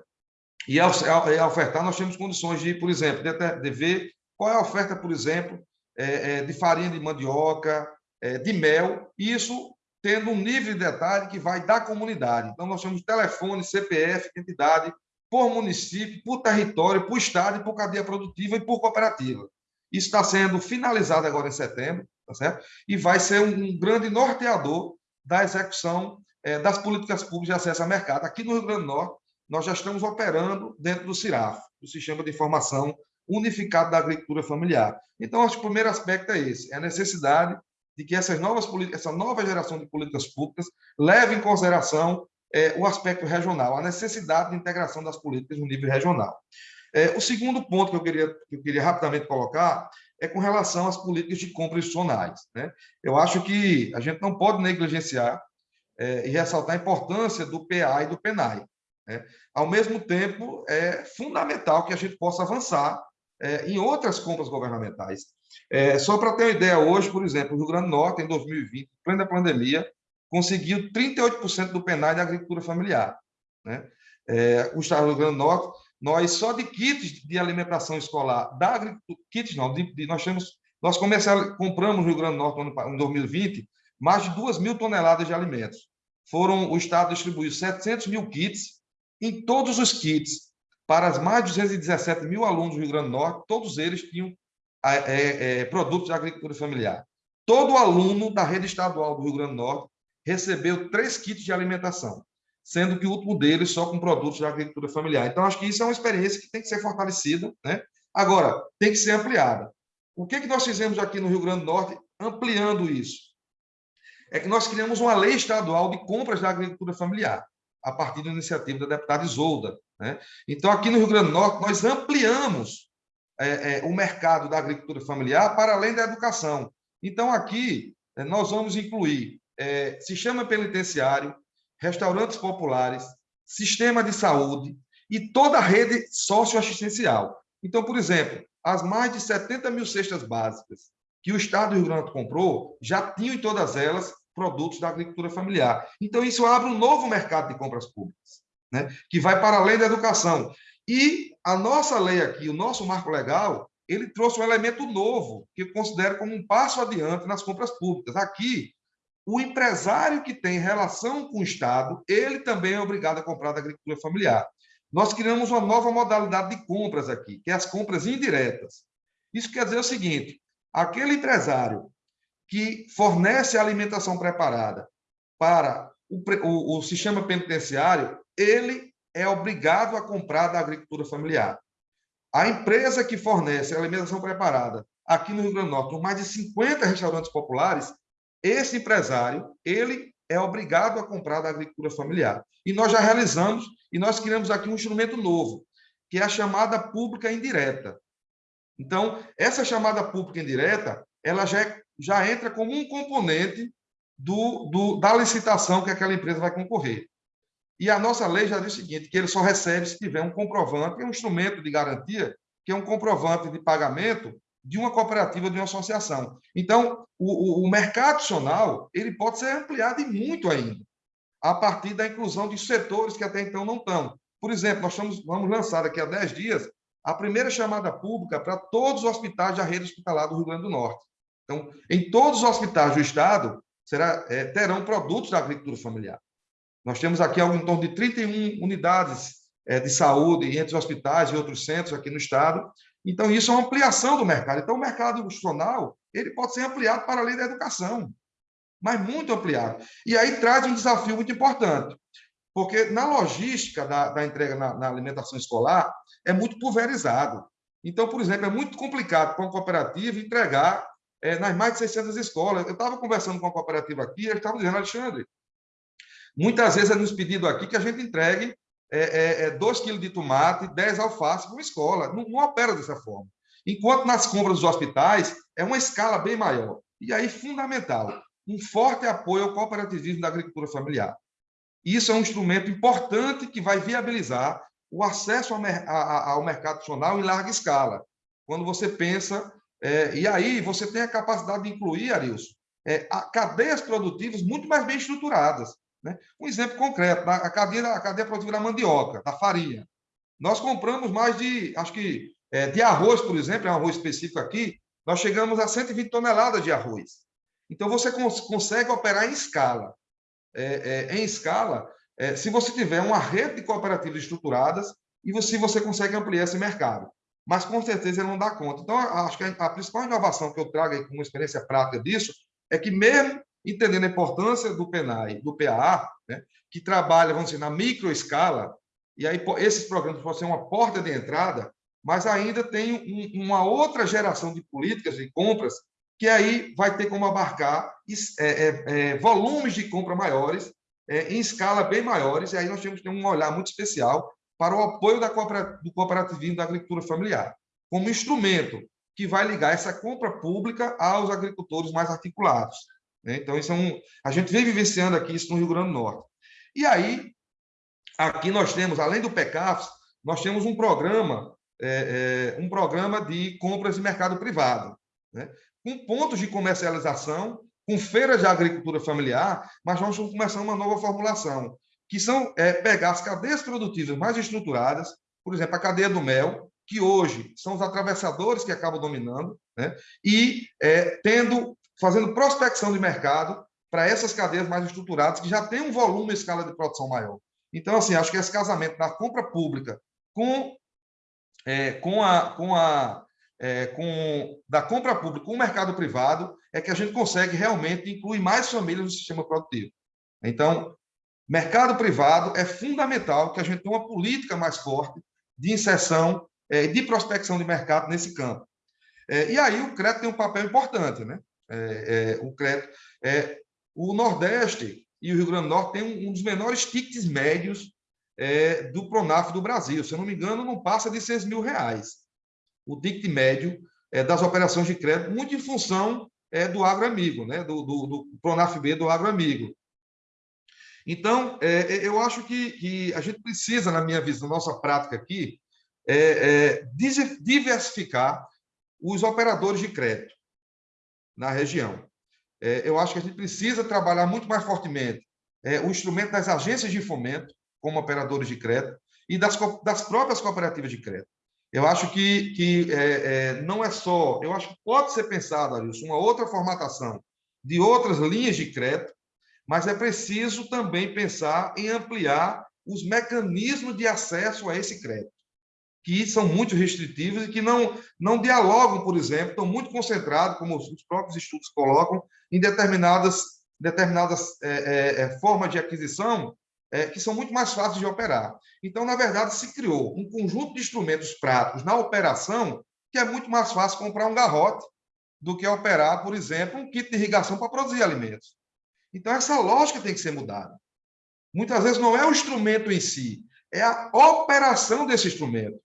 E ao, ao, ofertar, nós temos condições de, por exemplo, de, de ver qual é a oferta, por exemplo, é, é, de farinha de mandioca, é, de mel, isso tendo um nível de detalhe que vai da comunidade. Então, nós temos telefone, CPF, entidade, por município, por território, por estado, por cadeia produtiva e por cooperativa. Isso está sendo finalizado agora em setembro, tá certo? E vai ser um grande norteador da execução é, das políticas públicas de acesso ao mercado. Aqui no Rio Grande do Norte, nós já estamos operando dentro do CIRAF, o Sistema de Informação Unificado da Agricultura Familiar. Então, acho que o primeiro aspecto é esse, é a necessidade de que essas novas essa nova geração de políticas públicas leve em consideração é, o aspecto regional, a necessidade de integração das políticas no nível regional. É, o segundo ponto que eu, queria, que eu queria rapidamente colocar é com relação às políticas de compras institucionais. Né? Eu acho que a gente não pode negligenciar é, e ressaltar a importância do PA e do PENAI. Né? Ao mesmo tempo, é fundamental que a gente possa avançar é, em outras compras governamentais. É, só para ter uma ideia, hoje, por exemplo, o Rio Grande do Norte, em 2020, plena pandemia, conseguiu 38% do PENAI de agricultura familiar. Né? É, o Estado do Rio Grande do Norte, nós só de kits de alimentação escolar, da agricultura, kits não, de, de, nós temos, nós comercial, compramos no Rio Grande do Norte em 2020 mais de 2 mil toneladas de alimentos. Foram, o Estado distribuiu 700 mil kits, em todos os kits, para as mais de 217 mil alunos do Rio Grande do Norte, todos eles tinham é, é, produtos de agricultura familiar. Todo aluno da rede estadual do Rio Grande do Norte recebeu três kits de alimentação, sendo que o último deles só com produtos de agricultura familiar. Então, acho que isso é uma experiência que tem que ser fortalecida. Né? Agora, tem que ser ampliada. O que, que nós fizemos aqui no Rio Grande do Norte ampliando isso? É que nós criamos uma lei estadual de compras da agricultura familiar, a partir da iniciativa da deputada Isolda. Né? Então, aqui no Rio Grande do Norte, nós ampliamos é, é, o mercado da agricultura familiar para além da educação. Então, aqui, é, nós vamos incluir é, sistema penitenciário, restaurantes populares, sistema de saúde e toda a rede socioassistencial. Então, por exemplo, as mais de 70 mil cestas básicas que o Estado do Rio Grande do Norte comprou, já tinham em todas elas produtos da agricultura familiar. Então, isso abre um novo mercado de compras públicas, né? que vai para além da educação. E a nossa lei aqui, o nosso marco legal, ele trouxe um elemento novo, que eu considero como um passo adiante nas compras públicas. Aqui, o empresário que tem relação com o Estado, ele também é obrigado a comprar da agricultura familiar. Nós criamos uma nova modalidade de compras aqui, que é as compras indiretas. Isso quer dizer o seguinte, aquele empresário que fornece alimentação preparada para o, o, o sistema penitenciário, ele é obrigado a comprar da agricultura familiar. A empresa que fornece alimentação preparada aqui no Rio Grande do Norte, com mais de 50 restaurantes populares, esse empresário, ele é obrigado a comprar da agricultura familiar. E nós já realizamos, e nós criamos aqui um instrumento novo, que é a chamada pública indireta. Então, essa chamada pública indireta, ela já, é, já entra como um componente do, do, da licitação que aquela empresa vai concorrer. E a nossa lei já diz o seguinte, que ele só recebe se tiver um comprovante, um instrumento de garantia, que é um comprovante de pagamento de uma cooperativa, de uma associação. Então, o, o, o mercado adicional ele pode ser ampliado e muito ainda, a partir da inclusão de setores que até então não estão. Por exemplo, nós estamos, vamos lançar daqui a 10 dias a primeira chamada pública para todos os hospitais da rede hospitalar do Rio Grande do Norte. Então, em todos os hospitais do Estado, será, é, terão produtos da agricultura familiar. Nós temos aqui algo em torno de 31 unidades é, de saúde entre hospitais e outros centros aqui no Estado. Então, isso é uma ampliação do mercado. Então, o mercado institucional ele pode ser ampliado para além da educação, mas muito ampliado. E aí traz um desafio muito importante, porque na logística da, da entrega na, na alimentação escolar é muito pulverizado. Então, por exemplo, é muito complicado para uma cooperativa entregar é, nas mais de 600 escolas. Eu estava conversando com uma cooperativa aqui, eles estavam dizendo, Alexandre, Muitas vezes é nos pedido aqui que a gente entregue é, é, 2 é, quilos de tomate, 10 alface para uma escola. Não, não opera dessa forma. Enquanto nas compras dos hospitais é uma escala bem maior. E aí, fundamental, um forte apoio ao cooperativismo da agricultura familiar. Isso é um instrumento importante que vai viabilizar o acesso ao mercado nacional em larga escala. Quando você pensa... É, e aí você tem a capacidade de incluir, Arilson, é, cadeias produtivas muito mais bem estruturadas. Né? Um exemplo concreto, a cadeia, a cadeia produtiva da mandioca, da farinha. Nós compramos mais de, acho que, é, de arroz, por exemplo, é um arroz específico aqui, nós chegamos a 120 toneladas de arroz. Então, você cons consegue operar em escala. É, é, em escala, é, se você tiver uma rede de cooperativas estruturadas e você, você consegue ampliar esse mercado. Mas, com certeza, ele não dá conta. Então, acho que a, principal inovação que eu trago aí como experiência prática disso é que, mesmo entendendo a importância do PNAE, do PAA, né, que trabalha, vamos dizer, na microescala, e aí esses programas podem ser uma porta de entrada, mas ainda tem um, uma outra geração de políticas de compras que aí vai ter como abarcar é, é, é, volumes de compra maiores, é, em escala bem maiores, e aí nós temos que ter um olhar muito especial para o apoio do cooperativismo da agricultura familiar, como instrumento que vai ligar essa compra pública aos agricultores mais articulados. Né? Então, isso é um, a gente vem vivenciando aqui isso no Rio Grande do Norte. E aí, aqui nós temos, além do PECAFS, nós temos um programa, é, é, um programa de compras de mercado privado, né? com pontos de comercialização, com feiras de agricultura familiar, mas nós estamos começando uma nova formulação, que são é, pegar as cadeias produtivas mais estruturadas, por exemplo, a cadeia do mel, que hoje são os atravessadores que acabam dominando, né? e é, tendo fazendo prospecção de mercado para essas cadeias mais estruturadas, que já têm um volume e escala de produção maior. Então, assim, acho que esse casamento da compra pública com, é, com a, com a é, com, da compra pública com o mercado privado é que a gente consegue realmente incluir mais famílias no sistema produtivo. Então, mercado privado é fundamental que a gente tenha uma política mais forte de inserção e é, de prospecção de mercado nesse campo. É, e aí o crédito tem um papel importante, né? é, o crédito. O Nordeste e o Rio Grande do Norte têm um, dos menores tickets médios do Pronaf do Brasil. Se eu não me engano, não passa de 6 mil reais. O ticket médio das operações de crédito, muito em função do agroamigo, né? do, do, do Pronaf B do agroamigo. Então, é, eu acho que, que, a gente precisa, na minha visão, nossa prática aqui, é, é, diversificar os operadores de crédito na região. É, eu acho que a gente precisa trabalhar muito mais fortemente é, o instrumento das agências de fomento, como operadores de crédito, e das, das próprias cooperativas de crédito. Eu acho que, que é, é, não é só... Eu acho que pode ser pensado, Arilson, uma outra formatação de outras linhas de crédito, mas é preciso também pensar em ampliar os mecanismos de acesso a esse crédito que são muito restritivos e que não, não dialogam, por exemplo, estão muito concentrados, como os próprios estudos colocam, em determinadas, determinadas é, é, é, formas de aquisição é, que são muito mais fáceis de operar. Então, na verdade, se criou um conjunto de instrumentos práticos na operação que é muito mais fácil comprar um garrote do que operar, por exemplo, um kit de irrigação para produzir alimentos. Então, essa lógica tem que ser mudada. Muitas vezes não é o instrumento em si, é a operação desse instrumento.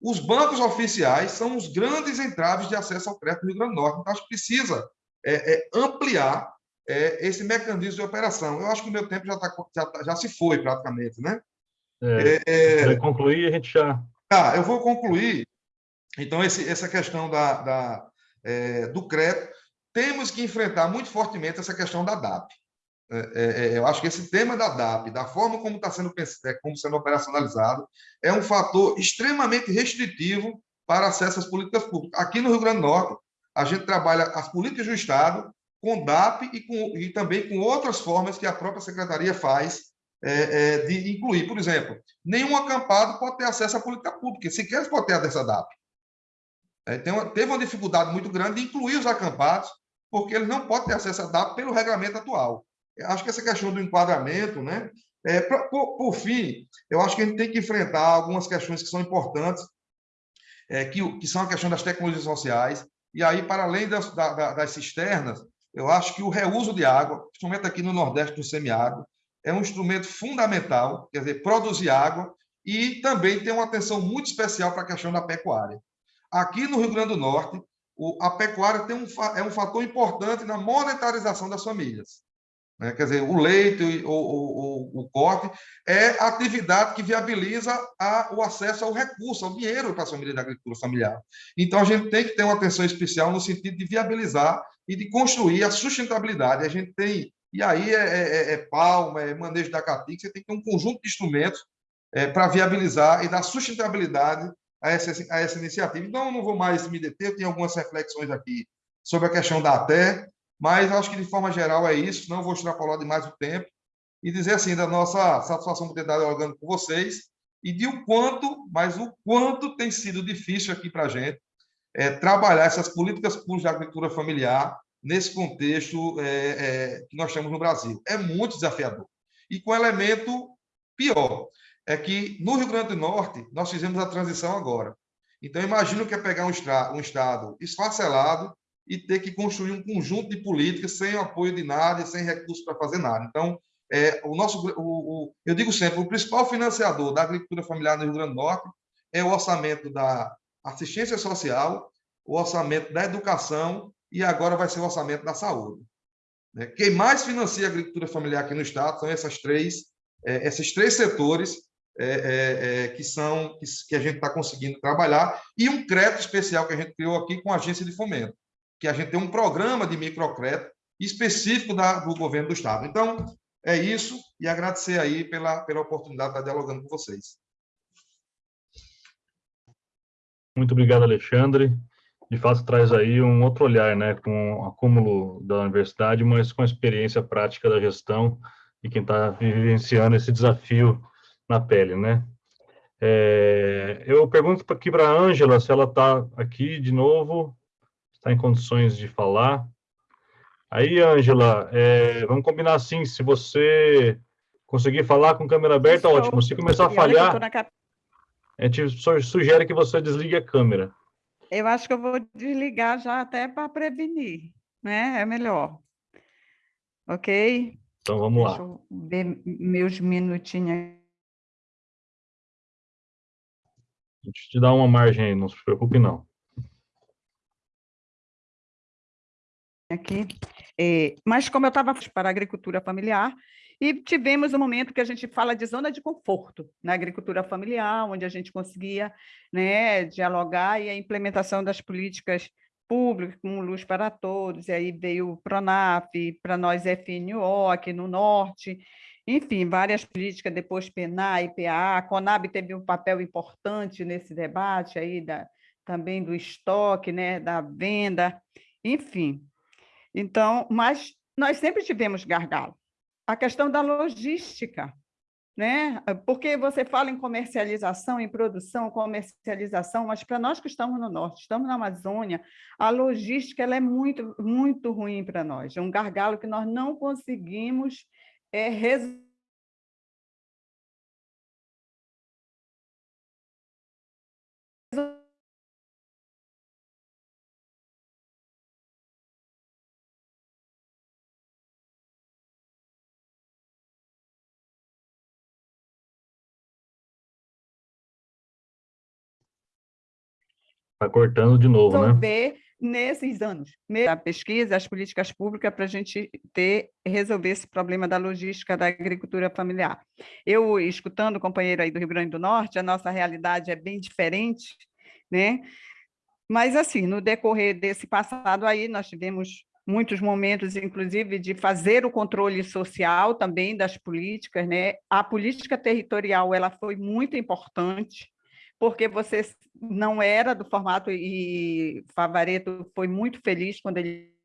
Os bancos oficiais são os grandes entraves de acesso ao crédito no Rio Grande do Norte. Então, acho que precisa é, é, ampliar é, esse mecanismo de operação. Eu acho que o meu tempo já, tá, já, tá, já se foi, praticamente. Né? É, é vai concluir, a gente já... Ah, eu vou concluir. Então, esse, essa questão da, da é, do crédito, temos que enfrentar muito fortemente essa questão da DAP. É, é, é, eu acho que esse tema da DAP, da forma como está sendo, é, como sendo operacionalizado, é um fator extremamente restritivo para acesso às políticas públicas. Aqui no Rio Grande do Norte, a gente trabalha as políticas do Estado com DAP e, com, e também com outras formas que a própria Secretaria faz é, é, de incluir. Por exemplo, nenhum acampado pode ter acesso à política pública, sequer pode ter à DAP. Uma, teve uma dificuldade muito grande de incluir os acampados, porque eles não podem ter acesso à DAP pelo regulamento atual acho que essa questão do enquadramento, né? É, por, por, fim, eu acho que a gente tem que enfrentar algumas questões que são importantes, é, que, que são a questão das tecnologias sociais, e aí, para além das, da, das cisternas, eu acho que o reuso de água, principalmente aqui no Nordeste do semiárido, é um instrumento fundamental, quer dizer, produzir água, e também tem uma atenção muito especial para a questão da pecuária. Aqui no Rio Grande do Norte, o, a pecuária tem um, é um fator importante na monetarização das famílias. Né? quer dizer, o leite ou, o, o corte, é a atividade que viabiliza a, o acesso ao recurso, ao dinheiro para a família da agricultura familiar. Então, a gente tem que ter uma atenção especial no sentido de viabilizar e de construir a sustentabilidade. A gente tem, e aí é, é, é, é palma, é manejo da catica, você tem que ter um conjunto de instrumentos é, para viabilizar e dar sustentabilidade a essa, a essa iniciativa. Então, eu não vou mais me deter, eu tenho algumas reflexões aqui sobre a questão da ATE, mas acho que, de forma geral, é isso. Não vou extrapolar demais o tempo e dizer assim da nossa satisfação por ter dado dialogando com vocês e de o quanto, mas o quanto tem sido difícil aqui para a gente é, trabalhar essas políticas públicas de agricultura familiar nesse contexto é, é, que nós temos no Brasil. É muito desafiador. E com elemento pior, é que no Rio Grande do Norte nós fizemos a transição agora. Então, imagino que é pegar um, um estado esfacelado, e ter que construir um conjunto de políticas sem apoio de nada e sem recursos para fazer nada. Então, é, o nosso, o, o, eu digo sempre, o principal financiador da agricultura familiar no Rio Grande do Norte é o orçamento da assistência social, o orçamento da educação e agora vai ser o orçamento da saúde. Né? Quem mais financia a agricultura familiar aqui no estado são essas três, é, esses três setores é, é, é que são que, que a gente está conseguindo trabalhar e um crédito especial que a gente criou aqui com a agência de fomento que a gente tem um programa de microcrédito específico da, do governo do Estado. Então, é isso, e agradecer aí pela, pela oportunidade de estar dialogando com vocês. Muito obrigado, Alexandre. De fato, traz aí um outro olhar, né, com o acúmulo da universidade, mas com a experiência prática da gestão e quem está vivenciando esse desafio na pele, né? É, eu pergunto aqui para a Ângela se ela está aqui de novo está em condições de falar. Aí, Ângela, é, vamos combinar assim, se você conseguir falar com câmera aberta, Estou. ótimo. Se começar a falhar, a gente sugere que você desligue a câmera. Eu acho que eu vou desligar já até para prevenir, né? É melhor. Ok? Então, vamos Deixa lá. Eu ver meus minutinhos. A gente te dá uma margem aí, não se preocupe, não. Aqui, é, mas como eu estava para a agricultura familiar, e tivemos um momento que a gente fala de zona de conforto na agricultura familiar, onde a gente conseguia né, dialogar e a implementação das políticas públicas, como Luz para Todos, e aí veio o PRONAF, para nós FNO aqui no Norte, enfim, várias políticas, depois PENA, IPA, a CONAB teve um papel importante nesse debate aí da, também do estoque, né, da venda, enfim, então, mas nós sempre tivemos gargalo. A questão da logística, né? Porque você fala em comercialização, em produção, comercialização, mas para nós que estamos no norte, estamos na Amazônia, a logística ela é muito, muito ruim para nós. É um gargalo que nós não conseguimos é, resolver Está cortando de novo, né? resolver né? nesses anos. A pesquisa, as políticas públicas para a gente ter, resolver esse problema da logística da agricultura familiar. Eu, escutando o companheiro aí do Rio Grande do Norte, a nossa realidade é bem diferente, né? Mas, assim, no decorrer desse passado aí, nós tivemos muitos momentos, inclusive, de fazer o controle social também das políticas, né? A política territorial, ela foi muito importante, porque você não era do formato e Favareto foi muito feliz quando ele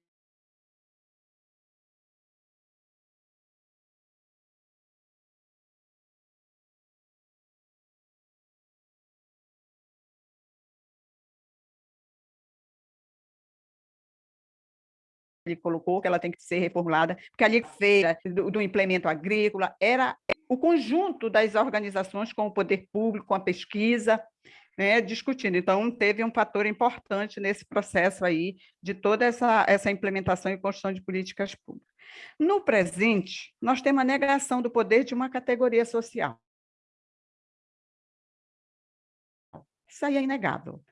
ele colocou, que ela tem que ser reformulada, porque ali feira do, do implemento agrícola era o conjunto das organizações com o poder público, com a pesquisa, né, discutindo. Então, teve um fator importante nesse processo aí de toda essa, essa implementação e construção de políticas públicas. No presente, nós temos a negação do poder de uma categoria social. Isso aí é inegável.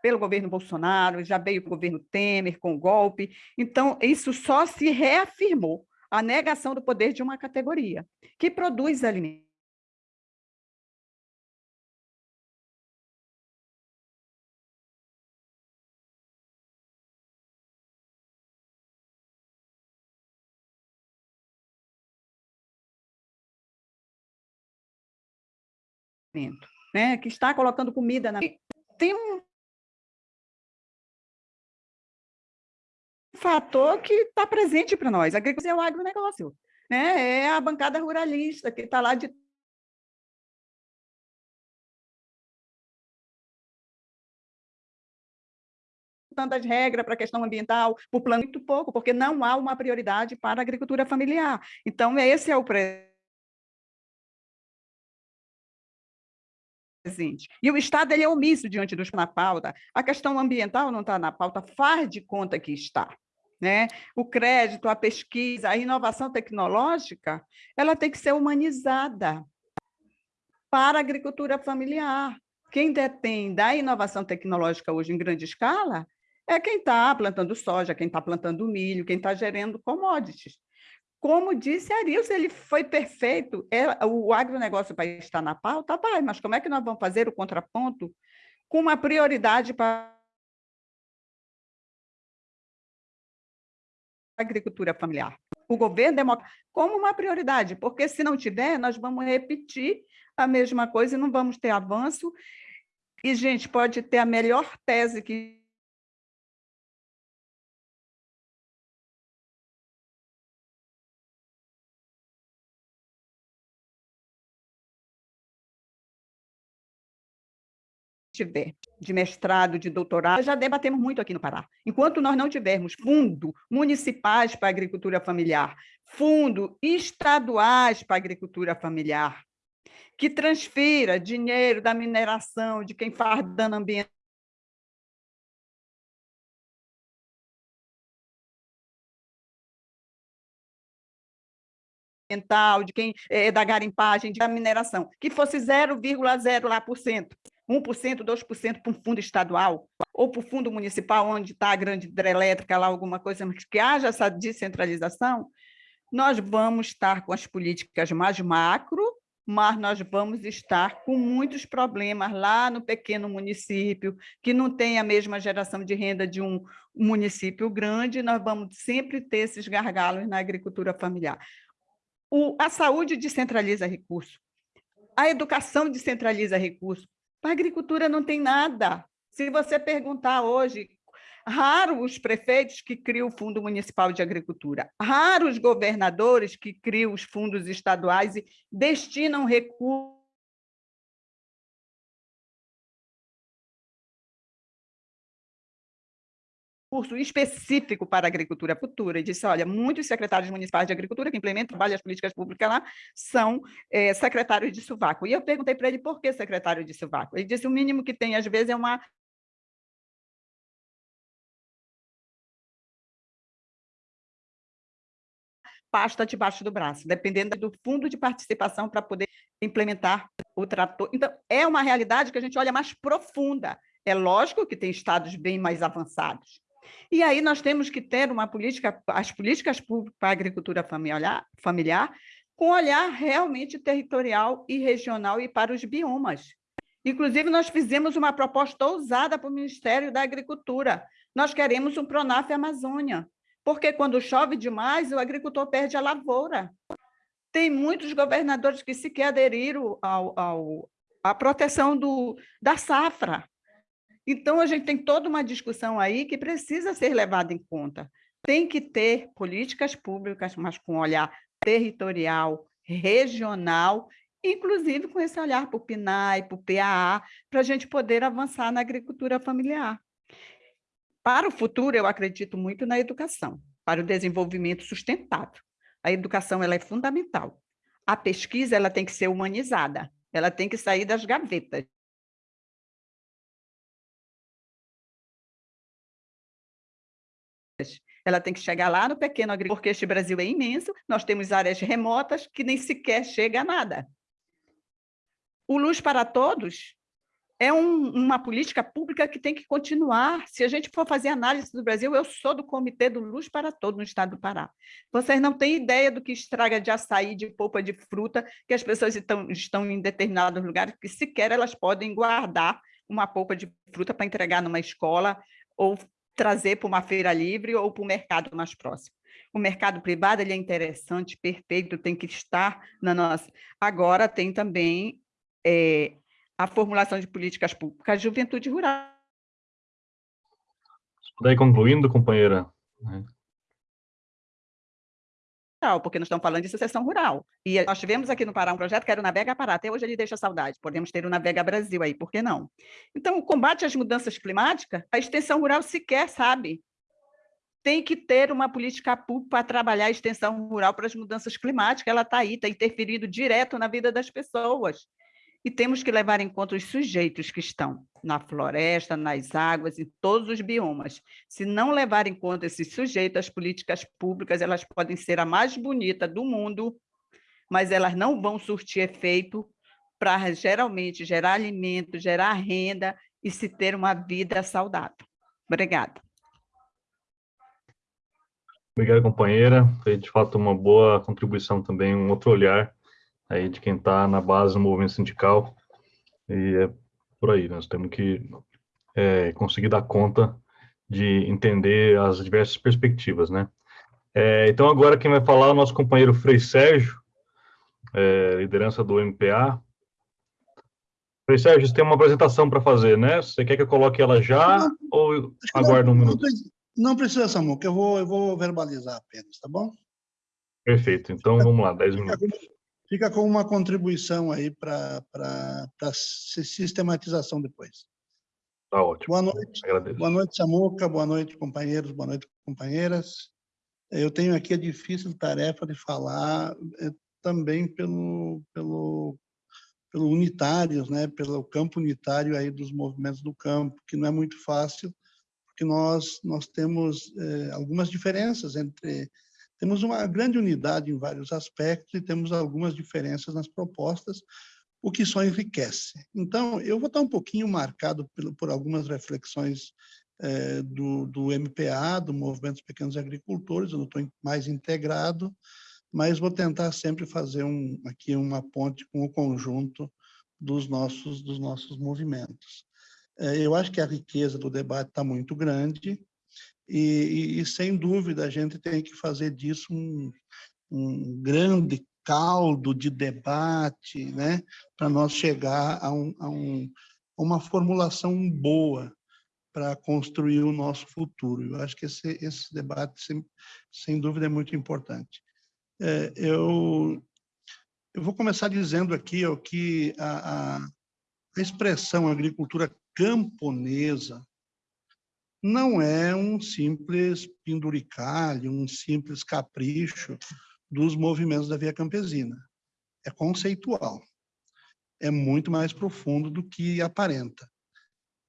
Pelo governo Bolsonaro, já veio o governo Temer com o golpe. Então, isso só se reafirmou a negação do poder de uma categoria que produz alimentos. Né, que está colocando comida na... Tem um fator que está presente para nós. A agricultura é o agronegócio. Né? É a bancada ruralista que está lá de tantas regras para a questão ambiental, por plano muito pouco, porque não há uma prioridade para a agricultura familiar. Então, esse é o presente. E o Estado ele é omisso diante dos na pauta. A questão ambiental não está na pauta, faz de conta que está. Né? O crédito, a pesquisa, a inovação tecnológica, ela tem que ser humanizada para a agricultura familiar. Quem detém da inovação tecnológica hoje em grande escala é quem está plantando soja, quem está plantando milho, quem está gerando commodities. Como disse Arilson, ele foi perfeito. É, o agronegócio vai estar na pauta? Vai, mas como é que nós vamos fazer o contraponto com uma prioridade para agricultura familiar. O governo democrático como uma prioridade, porque se não tiver, nós vamos repetir a mesma coisa e não vamos ter avanço. E, gente, pode ter a melhor tese que tiver de mestrado, de doutorado, já debatemos muito aqui no Pará. Enquanto nós não tivermos fundo municipais para a agricultura familiar, fundo estaduais para a agricultura familiar, que transfira dinheiro da mineração, de quem faz dano ambiental, de quem é da garimpagem, da mineração, que fosse 0,0 lá por cento 1%, 2% para um fundo estadual, ou para o fundo municipal, onde está a grande hidrelétrica, lá alguma coisa, mas que haja essa descentralização, nós vamos estar com as políticas mais macro, mas nós vamos estar com muitos problemas lá no pequeno município, que não tem a mesma geração de renda de um município grande, nós vamos sempre ter esses gargalos na agricultura familiar. O, a saúde descentraliza recursos, a educação descentraliza recursos, a agricultura não tem nada. Se você perguntar hoje, raro os prefeitos que criam o Fundo Municipal de Agricultura, raros os governadores que criam os fundos estaduais e destinam recursos curso específico para a agricultura futura e disse, olha, muitos secretários municipais de agricultura que implementam trabalho as políticas públicas lá são é, secretários de sovaco. E eu perguntei para ele por que secretário de sovaco. Ele disse, o mínimo que tem, às vezes, é uma pasta debaixo do braço, dependendo do fundo de participação para poder implementar o trator. Então, é uma realidade que a gente olha mais profunda. É lógico que tem estados bem mais avançados, e aí nós temos que ter uma política, as políticas públicas para a agricultura familiar, familiar com olhar realmente territorial e regional e para os biomas. Inclusive, nós fizemos uma proposta ousada para o Ministério da Agricultura. Nós queremos um Pronaf Amazônia, porque quando chove demais, o agricultor perde a lavoura. Tem muitos governadores que sequer aderiram ao, ao, à proteção do, da safra. Então, a gente tem toda uma discussão aí que precisa ser levada em conta. Tem que ter políticas públicas, mas com olhar territorial, regional, inclusive com esse olhar para o PNAE, para o PAA, para a gente poder avançar na agricultura familiar. Para o futuro, eu acredito muito na educação, para o desenvolvimento sustentável. A educação ela é fundamental. A pesquisa ela tem que ser humanizada, ela tem que sair das gavetas. Ela tem que chegar lá no pequeno agricultor, porque este Brasil é imenso, nós temos áreas remotas que nem sequer chega a nada. O Luz para Todos é um, uma política pública que tem que continuar. Se a gente for fazer análise do Brasil, eu sou do Comitê do Luz para Todo no estado do Pará. Vocês não têm ideia do que estraga de açaí, de polpa de fruta, que as pessoas estão, estão em determinados lugares que sequer elas podem guardar uma polpa de fruta para entregar numa escola ou trazer para uma feira livre ou para o mercado mais próximo. O mercado privado ele é interessante, perfeito, tem que estar na nossa. Agora tem também é, a formulação de políticas públicas juventude rural. Daí concluindo, companheira. Né? Porque nós estamos falando de sucessão rural. E nós tivemos aqui no Pará um projeto que era o Navega Pará, até hoje ele deixa saudade, podemos ter o Navega Brasil aí, por que não? Então, o combate às mudanças climáticas, a extensão rural sequer sabe. Tem que ter uma política pública para trabalhar a extensão rural para as mudanças climáticas, ela está aí, está interferindo direto na vida das pessoas e temos que levar em conta os sujeitos que estão na floresta, nas águas, em todos os biomas. Se não levar em conta esses sujeitos, as políticas públicas elas podem ser a mais bonita do mundo, mas elas não vão surtir efeito para geralmente gerar alimento, gerar renda e se ter uma vida saudável. Obrigada. Obrigado, companheira. Foi, de fato, uma boa contribuição também, um outro olhar aí de quem está na base do movimento sindical, e é por aí, nós temos que é, conseguir dar conta de entender as diversas perspectivas, né? É, então, agora quem vai falar é o nosso companheiro Frei Sérgio, é, liderança do MPA. Frei Sérgio, você tem uma apresentação para fazer, né? Você quer que eu coloque ela já não, ou aguarda um minuto? Não precisa, que eu vou, eu vou verbalizar apenas, tá bom? Perfeito, então vamos lá, 10 minutos fica com uma contribuição aí para a sistematização depois. Tá ótimo. Boa noite. Agradeço. Boa noite, Samuca. Boa noite, companheiros. Boa noite, companheiras. Eu tenho aqui a difícil tarefa de falar eh, também pelo, pelo, pelo unitários, né? pelo campo unitário aí dos movimentos do campo, que não é muito fácil, porque nós, nós temos eh, algumas diferenças entre temos uma grande unidade em vários aspectos e temos algumas diferenças nas propostas, o que só enriquece. Então, eu vou estar um pouquinho marcado por, por algumas reflexões é, do, do MPA, do Movimento dos Pequenos Agricultores, eu não estou mais integrado, mas vou tentar sempre fazer um, aqui uma ponte com o conjunto dos nossos, dos nossos movimentos. É, eu acho que a riqueza do debate está muito grande, e, e, e, sem dúvida, a gente tem que fazer disso um, um grande caldo de debate, né, para nós chegar a, um, a, um, uma formulação boa para construir o nosso futuro. Eu acho que esse, esse debate, sem, sem dúvida, é muito importante. É, eu, eu vou começar dizendo aqui ó, que a, a, a expressão agricultura camponesa não é um simples penduricalho, um simples capricho dos movimentos da via campesina. É conceitual. É muito mais profundo do que aparenta.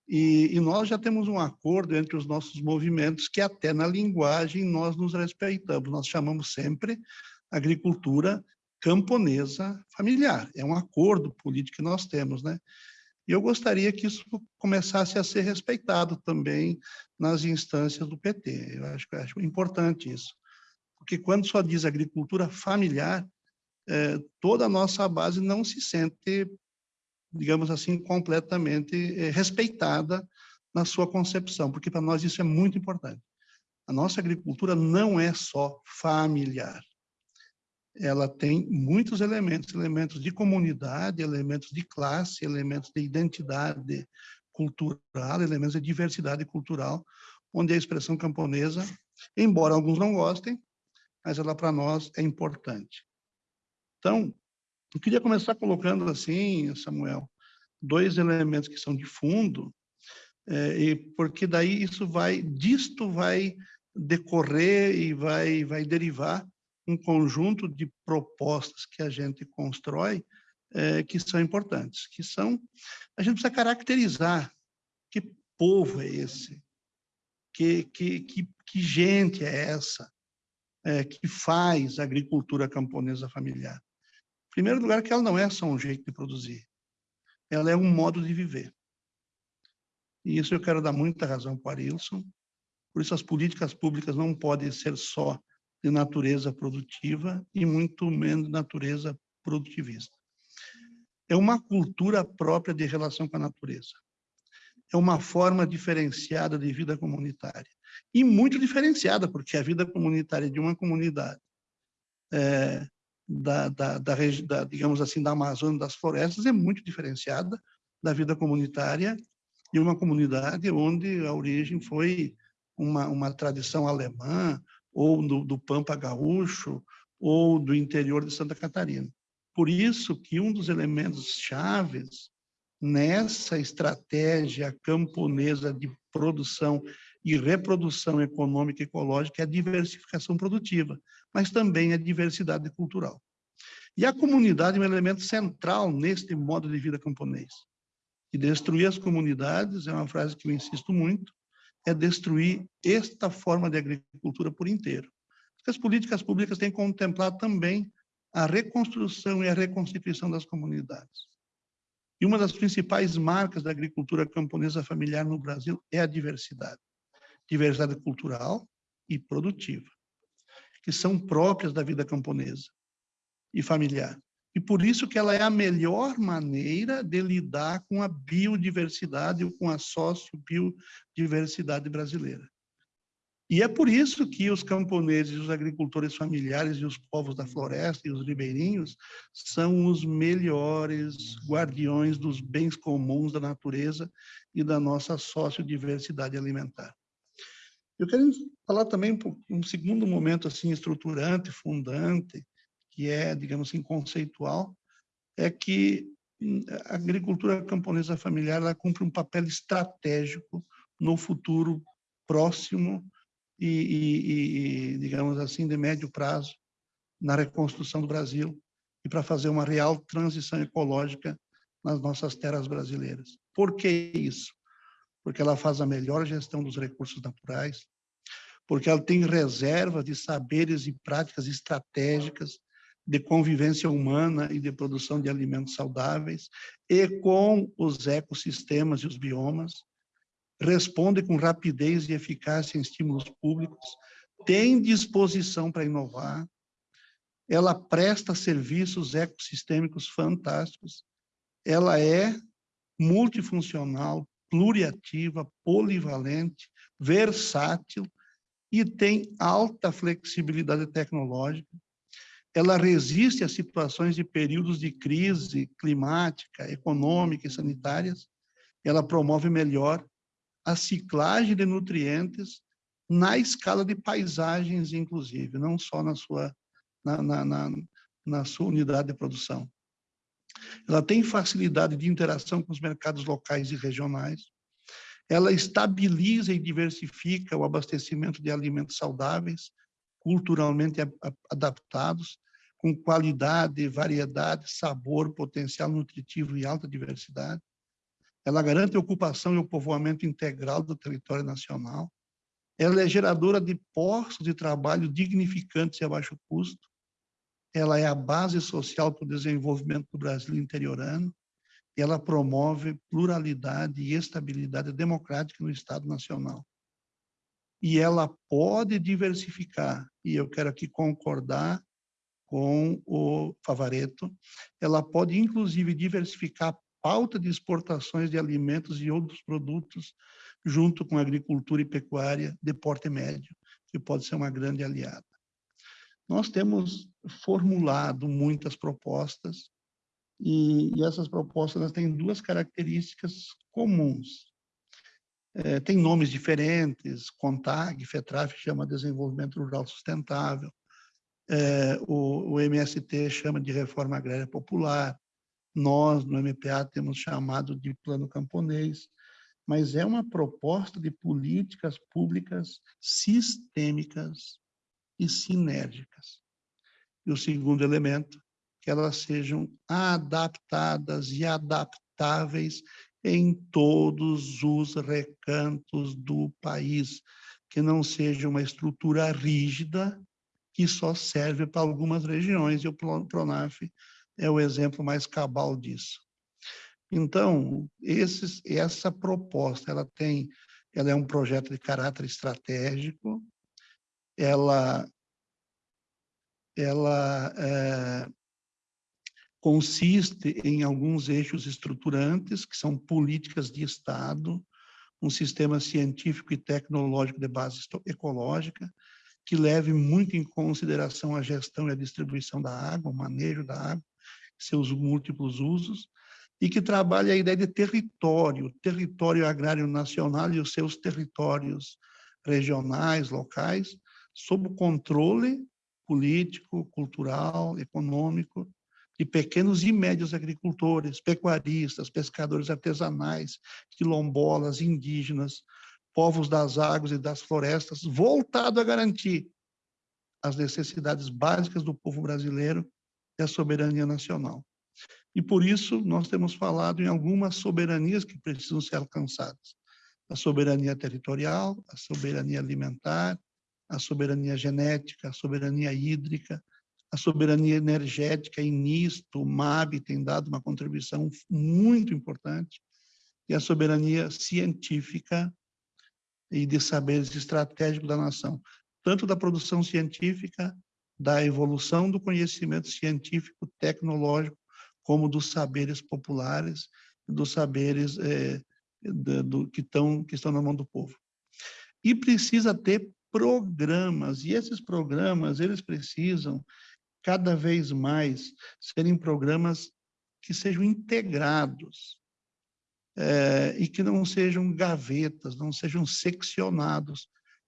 E, e, nós já temos um acordo entre os nossos movimentos que até na linguagem nós nos respeitamos. Nós chamamos sempre agricultura camponesa familiar. É um acordo político que nós temos, né? E eu gostaria que isso começasse a ser respeitado também nas instâncias do PT. Eu acho, acho importante isso. Porque quando só diz agricultura familiar, é, toda a nossa base não se sente, digamos assim, completamente é, respeitada na sua concepção, porque para nós isso é muito importante. A nossa agricultura não é só familiar ela tem muitos elementos, elementos de comunidade, elementos de classe, elementos de identidade cultural, elementos de diversidade cultural, onde a expressão camponesa, embora alguns não gostem, mas ela para nós é importante. Então, eu queria começar colocando assim, Samuel, dois elementos que são de fundo, é, e porque daí isso vai, disto vai decorrer e vai, vai derivar um conjunto de propostas que a gente constrói é, que são importantes, que são, a gente precisa caracterizar que povo é esse, que, que, que, que gente é essa é, que faz agricultura camponesa familiar. Em primeiro lugar, que ela não é só um jeito de produzir, ela é um modo de viver. E isso eu quero dar muita razão para o Arilson. Por isso, as políticas públicas não podem ser só de natureza produtiva e muito menos natureza produtivista. É uma cultura própria de relação com a natureza. É uma forma diferenciada de vida comunitária. E muito diferenciada, porque a vida comunitária de uma comunidade é, da, da, da, da, digamos assim, da Amazônia, das florestas, é muito diferenciada da vida comunitária de uma comunidade onde a origem foi uma, uma tradição alemã, ou do, do Pampa Gaúcho, ou do interior de Santa Catarina. Por isso que um dos elementos chaves nessa estratégia camponesa de produção e reprodução econômica e ecológica é a diversificação produtiva, mas também a diversidade cultural. E a comunidade é um elemento central neste modo de vida camponês. E destruir as comunidades, é uma frase que eu insisto muito, é destruir esta forma de agricultura por inteiro. As políticas públicas têm que contemplar também a reconstrução e a reconstituição das comunidades. E uma das principais marcas da agricultura camponesa familiar no Brasil é a diversidade. Diversidade cultural e produtiva, que são próprias da vida camponesa e familiar. E por isso que ela é a melhor maneira de lidar com a biodiversidade ou com a sociobiodiversidade brasileira. E é por isso que os camponeses, os agricultores familiares e os povos da floresta e os ribeirinhos são os melhores guardiões dos bens comuns da natureza e da nossa sociodiversidade alimentar. Eu quero falar também um segundo momento assim estruturante, fundante, que é, digamos assim, conceitual, é que hum, a agricultura camponesa familiar ela cumpre um papel estratégico no futuro próximo e, e, e, digamos assim, de médio prazo na reconstrução do Brasil e para fazer uma real transição ecológica nas nossas terras brasileiras. Por que isso? Porque ela faz a melhor gestão dos recursos naturais, porque ela tem reservas de saberes e práticas estratégicas de convivência humana e de produção de alimentos saudáveis, e com os ecossistemas e os biomas, responde com rapidez e eficácia em estímulos públicos, tem disposição para inovar, ela presta serviços ecossistêmicos fantásticos, ela é multifuncional, pluriativa, polivalente, versátil e tem alta flexibilidade tecnológica, ela resiste a situações de períodos de crise climática, econômica e sanitárias, ela promove melhor a ciclagem de nutrientes na escala de paisagens, inclusive, não só na sua, na, na, na, na sua unidade de produção. Ela tem facilidade de interação com os mercados locais e regionais, ela estabiliza e diversifica o abastecimento de alimentos saudáveis, culturalmente adaptados, com qualidade, variedade, sabor, potencial nutritivo e alta diversidade. Ela garante a ocupação e o povoamento integral do território nacional. Ela é geradora de postos de trabalho dignificantes e a baixo custo. Ela é a base social para o desenvolvimento do Brasil interiorano. E ela promove pluralidade e estabilidade democrática no Estado Nacional. E ela pode diversificar, e eu quero aqui concordar com o Favareto, ela pode, inclusive, diversificar a pauta de exportações de alimentos e outros produtos, junto com a agricultura e pecuária de porte médio, que pode ser uma grande aliada. Nós temos formulado muitas propostas, e, e essas propostas têm duas características comuns. É, tem nomes diferentes, CONTAG, FETRAF chama Desenvolvimento Rural Sustentável, é, o, o MST chama de reforma agrária popular, nós, no MPA, temos chamado de plano camponês, mas é uma proposta de políticas públicas sistêmicas e sinérgicas. E o segundo elemento, que elas sejam adaptadas e adaptáveis em todos os recantos do país, que não seja uma estrutura rígida que só serve para algumas regiões, e o PRONAF é o exemplo mais cabal disso. Então, esses, essa proposta, ela tem, ela é um projeto de caráter estratégico, ela, ela é, consiste em alguns eixos estruturantes, que são políticas de Estado, um sistema científico e tecnológico de base ecológica, que leve muito em consideração a gestão e a distribuição da água, o manejo da água, seus múltiplos usos, e que trabalhe a ideia de território, território agrário nacional e os seus territórios regionais, locais, sob o controle político, cultural, econômico, de pequenos e médios agricultores, pecuaristas, pescadores artesanais, quilombolas, indígenas, povos das águas e das florestas, voltado a garantir as necessidades básicas do povo brasileiro e a soberania nacional. E por isso nós temos falado em algumas soberanias que precisam ser alcançadas. A soberania territorial, a soberania alimentar, a soberania genética, a soberania hídrica, a soberania energética, e nisto o MAB tem dado uma contribuição muito importante, e a soberania científica e de saberes estratégicos da nação, tanto da produção científica, da evolução do conhecimento científico, tecnológico, como dos saberes populares, dos saberes é, do, do, que, estão, que estão na mão do povo. E precisa ter programas, e esses programas, eles precisam cada vez mais serem programas que sejam integrados é, e que não sejam gavetas, não sejam seccionados,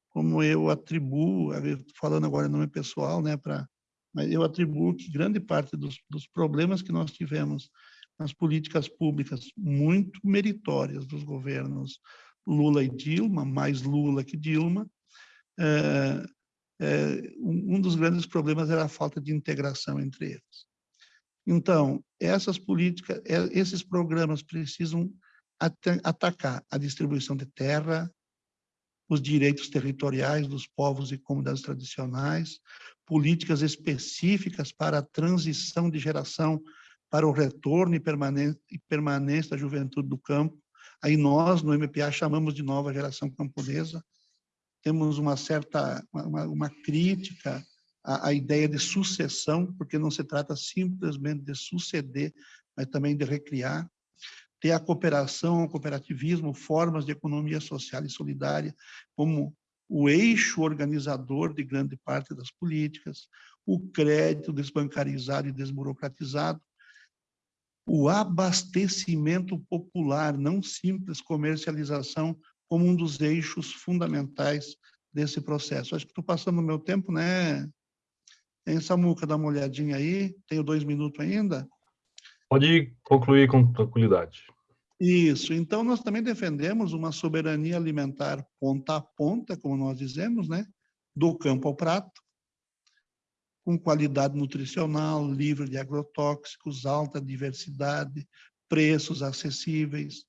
como eu atribuo, falando agora em nome pessoal, né, para mas eu atribuo que grande parte dos, dos problemas que nós tivemos nas políticas públicas muito meritórias dos governos Lula e Dilma, mais Lula que Dilma, é, um dos grandes problemas era a falta de integração entre eles. Então, essas políticas, é, esses programas precisam atacar a distribuição de terra, os direitos territoriais dos povos e comunidades tradicionais, políticas específicas para a transição de geração para o retorno e permanência da juventude do campo. Aí nós, no MPA, chamamos de nova geração camponesa. Temos uma certa, uma, uma crítica à, à ideia de sucessão, porque não se trata simplesmente de suceder, mas também de recriar ter a cooperação, o cooperativismo, formas de economia social e solidária como o eixo organizador de grande parte das políticas, o crédito desbancarizado e desburocratizado, o abastecimento popular, não simples comercialização, como um dos eixos fundamentais desse processo. Acho que estou passando o meu tempo, né? Tem Samuca, dá uma olhadinha aí, tenho dois minutos ainda. Pode concluir com tranquilidade. Isso. Então, nós também defendemos uma soberania alimentar ponta a ponta, como nós dizemos, né? do campo ao prato, com qualidade nutricional, livre de agrotóxicos, alta diversidade, preços acessíveis,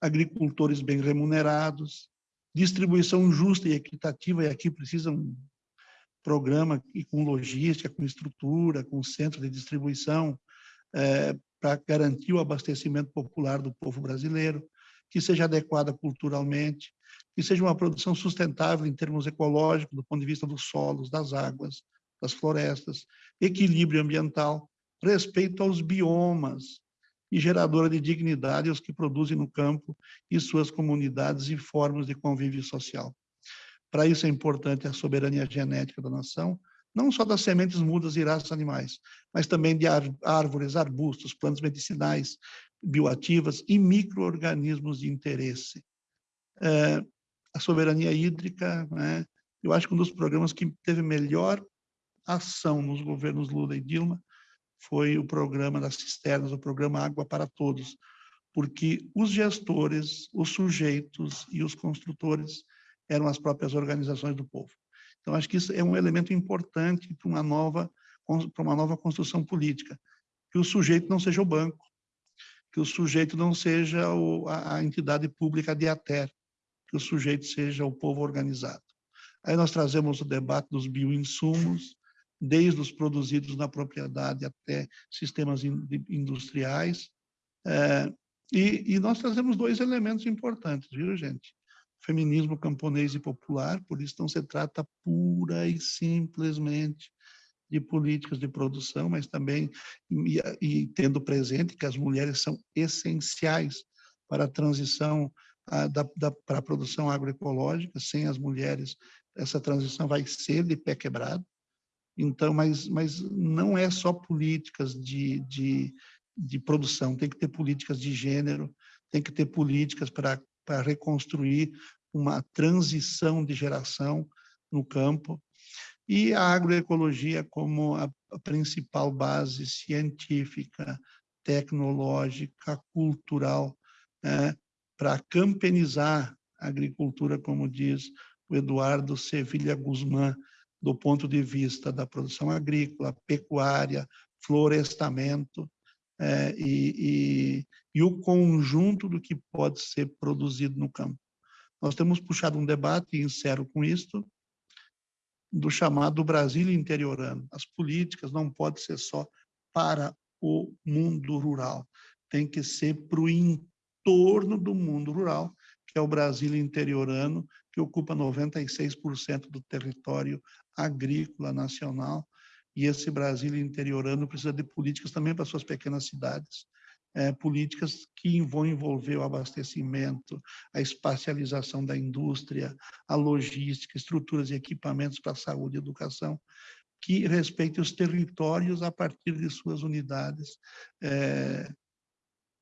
agricultores bem remunerados, distribuição justa e equitativa, e aqui precisa um programa e com logística, com estrutura, com centro de distribuição, é, para garantir o abastecimento popular do povo brasileiro, que seja adequada culturalmente, que seja uma produção sustentável em termos ecológicos, do ponto de vista dos solos, das águas, das florestas, equilíbrio ambiental, respeito aos biomas e geradora de dignidade aos que produzem no campo e suas comunidades e formas de convívio social. Para isso é importante a soberania genética da nação, não só das sementes mudas e raças animais, mas também de árvores, arbustos, plantas medicinais, bioativas e micro-organismos de interesse. É, a soberania hídrica, né, eu acho que um dos programas que teve melhor ação nos governos Lula e Dilma foi o programa das cisternas, o programa Água para Todos, porque os gestores, os sujeitos e os construtores eram as próprias organizações do povo. Então, acho que isso é um elemento importante para uma nova, para uma nova construção política, que o sujeito não seja o banco, que o sujeito não seja a entidade pública de ater, que o sujeito seja o povo organizado. Aí nós trazemos o debate dos bioinsumos, desde os produzidos na propriedade até sistemas industriais, é, E, nós trazemos dois elementos importantes, viu, gente? Feminismo camponês e popular, por isso não se trata pura e simplesmente de políticas de produção, mas também e, e tendo presente que as mulheres são essenciais para a transição da, para a produção agroecológica. Sem as mulheres, essa transição vai ser de pé quebrado. Então, mas, mas não é só políticas de, de, de produção, tem que ter políticas de gênero, tem que ter políticas para, reconstruir uma transição de geração no campo, e a agroecologia como a, a principal base científica, tecnológica, cultural, né, para campenizar a agricultura, como diz o Eduardo Sevilha Guzmán, do ponto de vista da produção agrícola, pecuária, florestamento, é, e, e, e o conjunto do que pode ser produzido no campo. Nós temos puxado um debate, e encerro com isto, do chamado Brasil interiorano. As políticas não podem ser só para o mundo rural, tem que ser para o entorno do mundo rural, que é o Brasil interiorano, que ocupa 96% do território agrícola nacional, e esse Brasil interiorano precisa de políticas também para suas pequenas cidades, é, políticas que vão envolver o abastecimento, a espacialização da indústria, a logística, estruturas e equipamentos para saúde e educação, que respeitem os territórios a partir de suas unidades. É,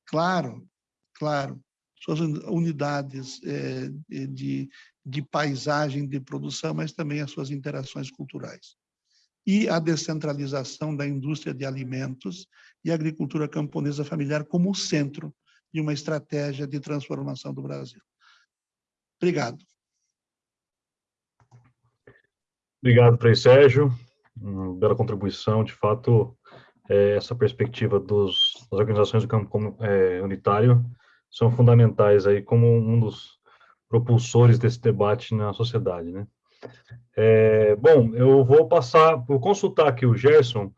claro, claro, suas unidades é, de, de paisagem de produção, mas também as suas interações culturais e a descentralização da indústria de alimentos e agricultura camponesa familiar como centro de uma estratégia de transformação do Brasil. Obrigado. Obrigado, Frei Sérgio. Uma bela contribuição. De fato, é, essa perspectiva dos, das organizações do campo é, unitário são fundamentais aí como um dos propulsores desse debate na sociedade, né? É, bom, eu vou passar, vou consultar aqui o Gerson,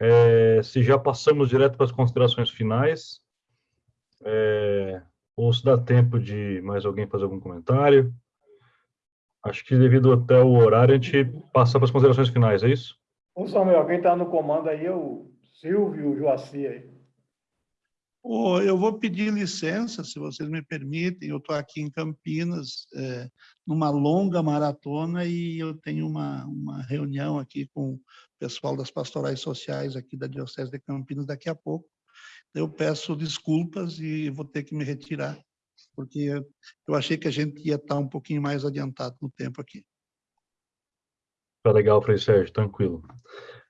é, se já passamos direto para as considerações finais, é, ou se dá tempo de mais alguém fazer algum comentário. Acho que devido até o horário, a gente passa para as considerações finais, é isso? Ô Samuel, quem está no comando aí é o Silvio Joaci aí. Oh, eu vou pedir licença, se vocês me permitem. Eu estou aqui em Campinas, é, numa longa maratona, e eu tenho uma, uma reunião aqui com o pessoal das pastorais sociais aqui da Diocese de Campinas daqui a pouco. Eu peço desculpas e vou ter que me retirar, porque eu achei que a gente ia estar um pouquinho mais adiantado no tempo aqui. Tá legal, Frei Sérgio, tranquilo.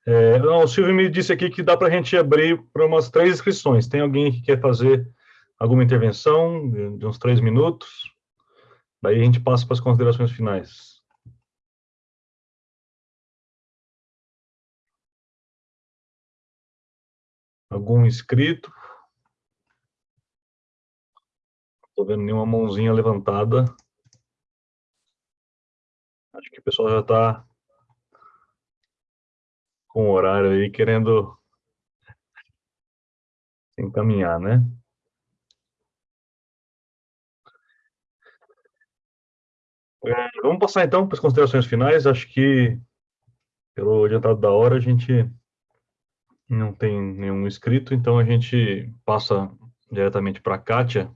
É, não, o Silvio me disse aqui que dá para a gente abrir para umas três inscrições. Tem alguém que quer fazer alguma intervenção de, uns três minutos? Daí a gente passa para as considerações finais. Algum inscrito? Estou vendo nenhuma mãozinha levantada. Acho que o pessoal já está com o horário aí, querendo encaminhar, né? É, vamos passar então para as considerações finais. Acho que, pelo adiantado da hora, a gente não tem nenhum inscrito, então a gente passa diretamente para a Kátia.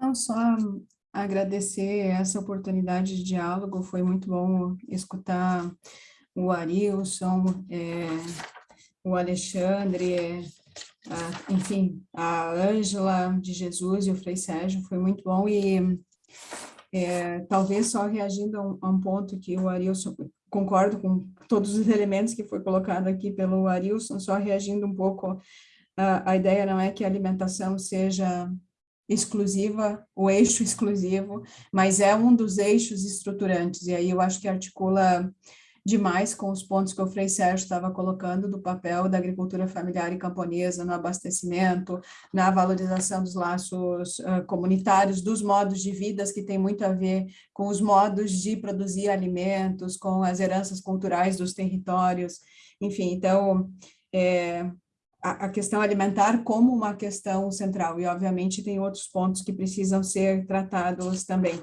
Não, só agradecer essa oportunidade de diálogo, foi muito bom escutar o Arilson, é, o Alexandre, é, a, enfim, a Ângela de Jesus e o Frei Sérgio, foi muito bom e é, talvez só reagindo a um, a um, ponto que o Arilson, concordo com todos os elementos que foi colocado aqui pelo Arilson, só reagindo um pouco, a, a ideia não é que a alimentação seja exclusiva, o eixo exclusivo, mas é um dos eixos estruturantes, e aí eu acho que articula demais com os pontos que o Frei Sérgio estava colocando do papel da agricultura familiar e camponesa no abastecimento, na valorização dos laços uh, comunitários, dos modos de vidas que tem muito a ver com os modos de produzir alimentos, com as heranças culturais dos territórios, enfim, então, é, a, questão alimentar como uma questão central, e obviamente tem outros pontos que precisam ser tratados também.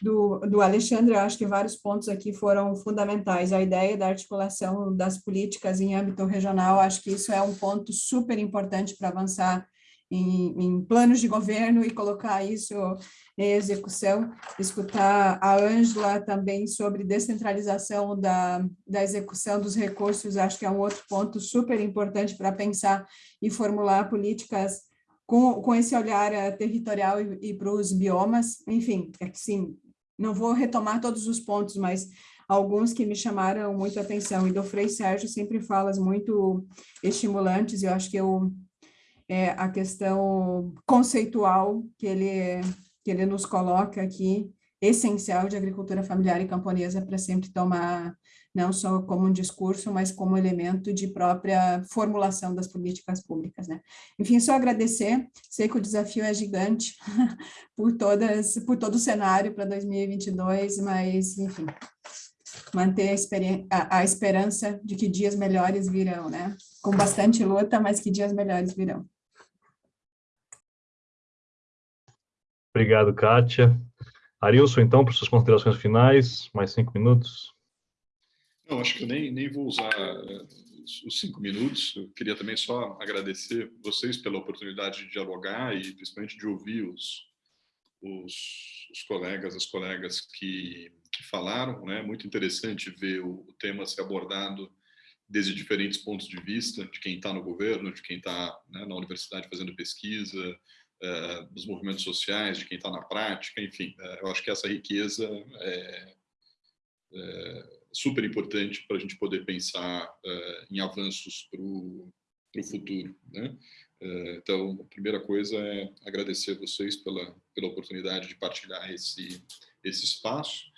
Do, do Alexandre, eu acho que vários pontos aqui foram fundamentais, a ideia da articulação das políticas em âmbito regional, acho que isso é um ponto super importante para avançar em, em, planos de governo e colocar isso em execução, escutar a Ângela também sobre descentralização da, da execução dos recursos, acho que é um outro ponto super importante para pensar e formular políticas com, com esse olhar eh, territorial e, e para os biomas, enfim, é que sim, não vou retomar todos os pontos, mas alguns que me chamaram muito atenção, e do Frei Sérgio sempre falas muito estimulantes, eu acho que eu é, a questão conceitual que ele, que ele nos coloca aqui, essencial de agricultura familiar e camponesa para sempre tomar, não só como um discurso, mas como elemento de própria formulação das políticas públicas. Né? Enfim, só agradecer, sei que o desafio é gigante por, todas, por todo o cenário para 2022, mas, enfim, manter a, a, esperança de que dias melhores virão, né? Com bastante luta, mas que dias melhores virão. Obrigado, Kátia. Arilson, então, para suas considerações finais, mais cinco minutos. Não, acho que eu nem, nem vou usar eh, os cinco minutos. Eu queria também só agradecer vocês pela oportunidade de dialogar e principalmente de ouvir os, os, os colegas, as colegas que, que falaram. É né? muito interessante ver o, o tema ser abordado desde diferentes pontos de vista, de quem está no governo, de quem está né, na universidade fazendo pesquisa, é, dos movimentos sociais, de quem está na prática, enfim, é, eu acho que essa riqueza é, é super importante para a gente poder pensar é, em avanços para o futuro. Né? É, então, a primeira coisa é agradecer a vocês pela, pela oportunidade de partilhar esse, esse espaço.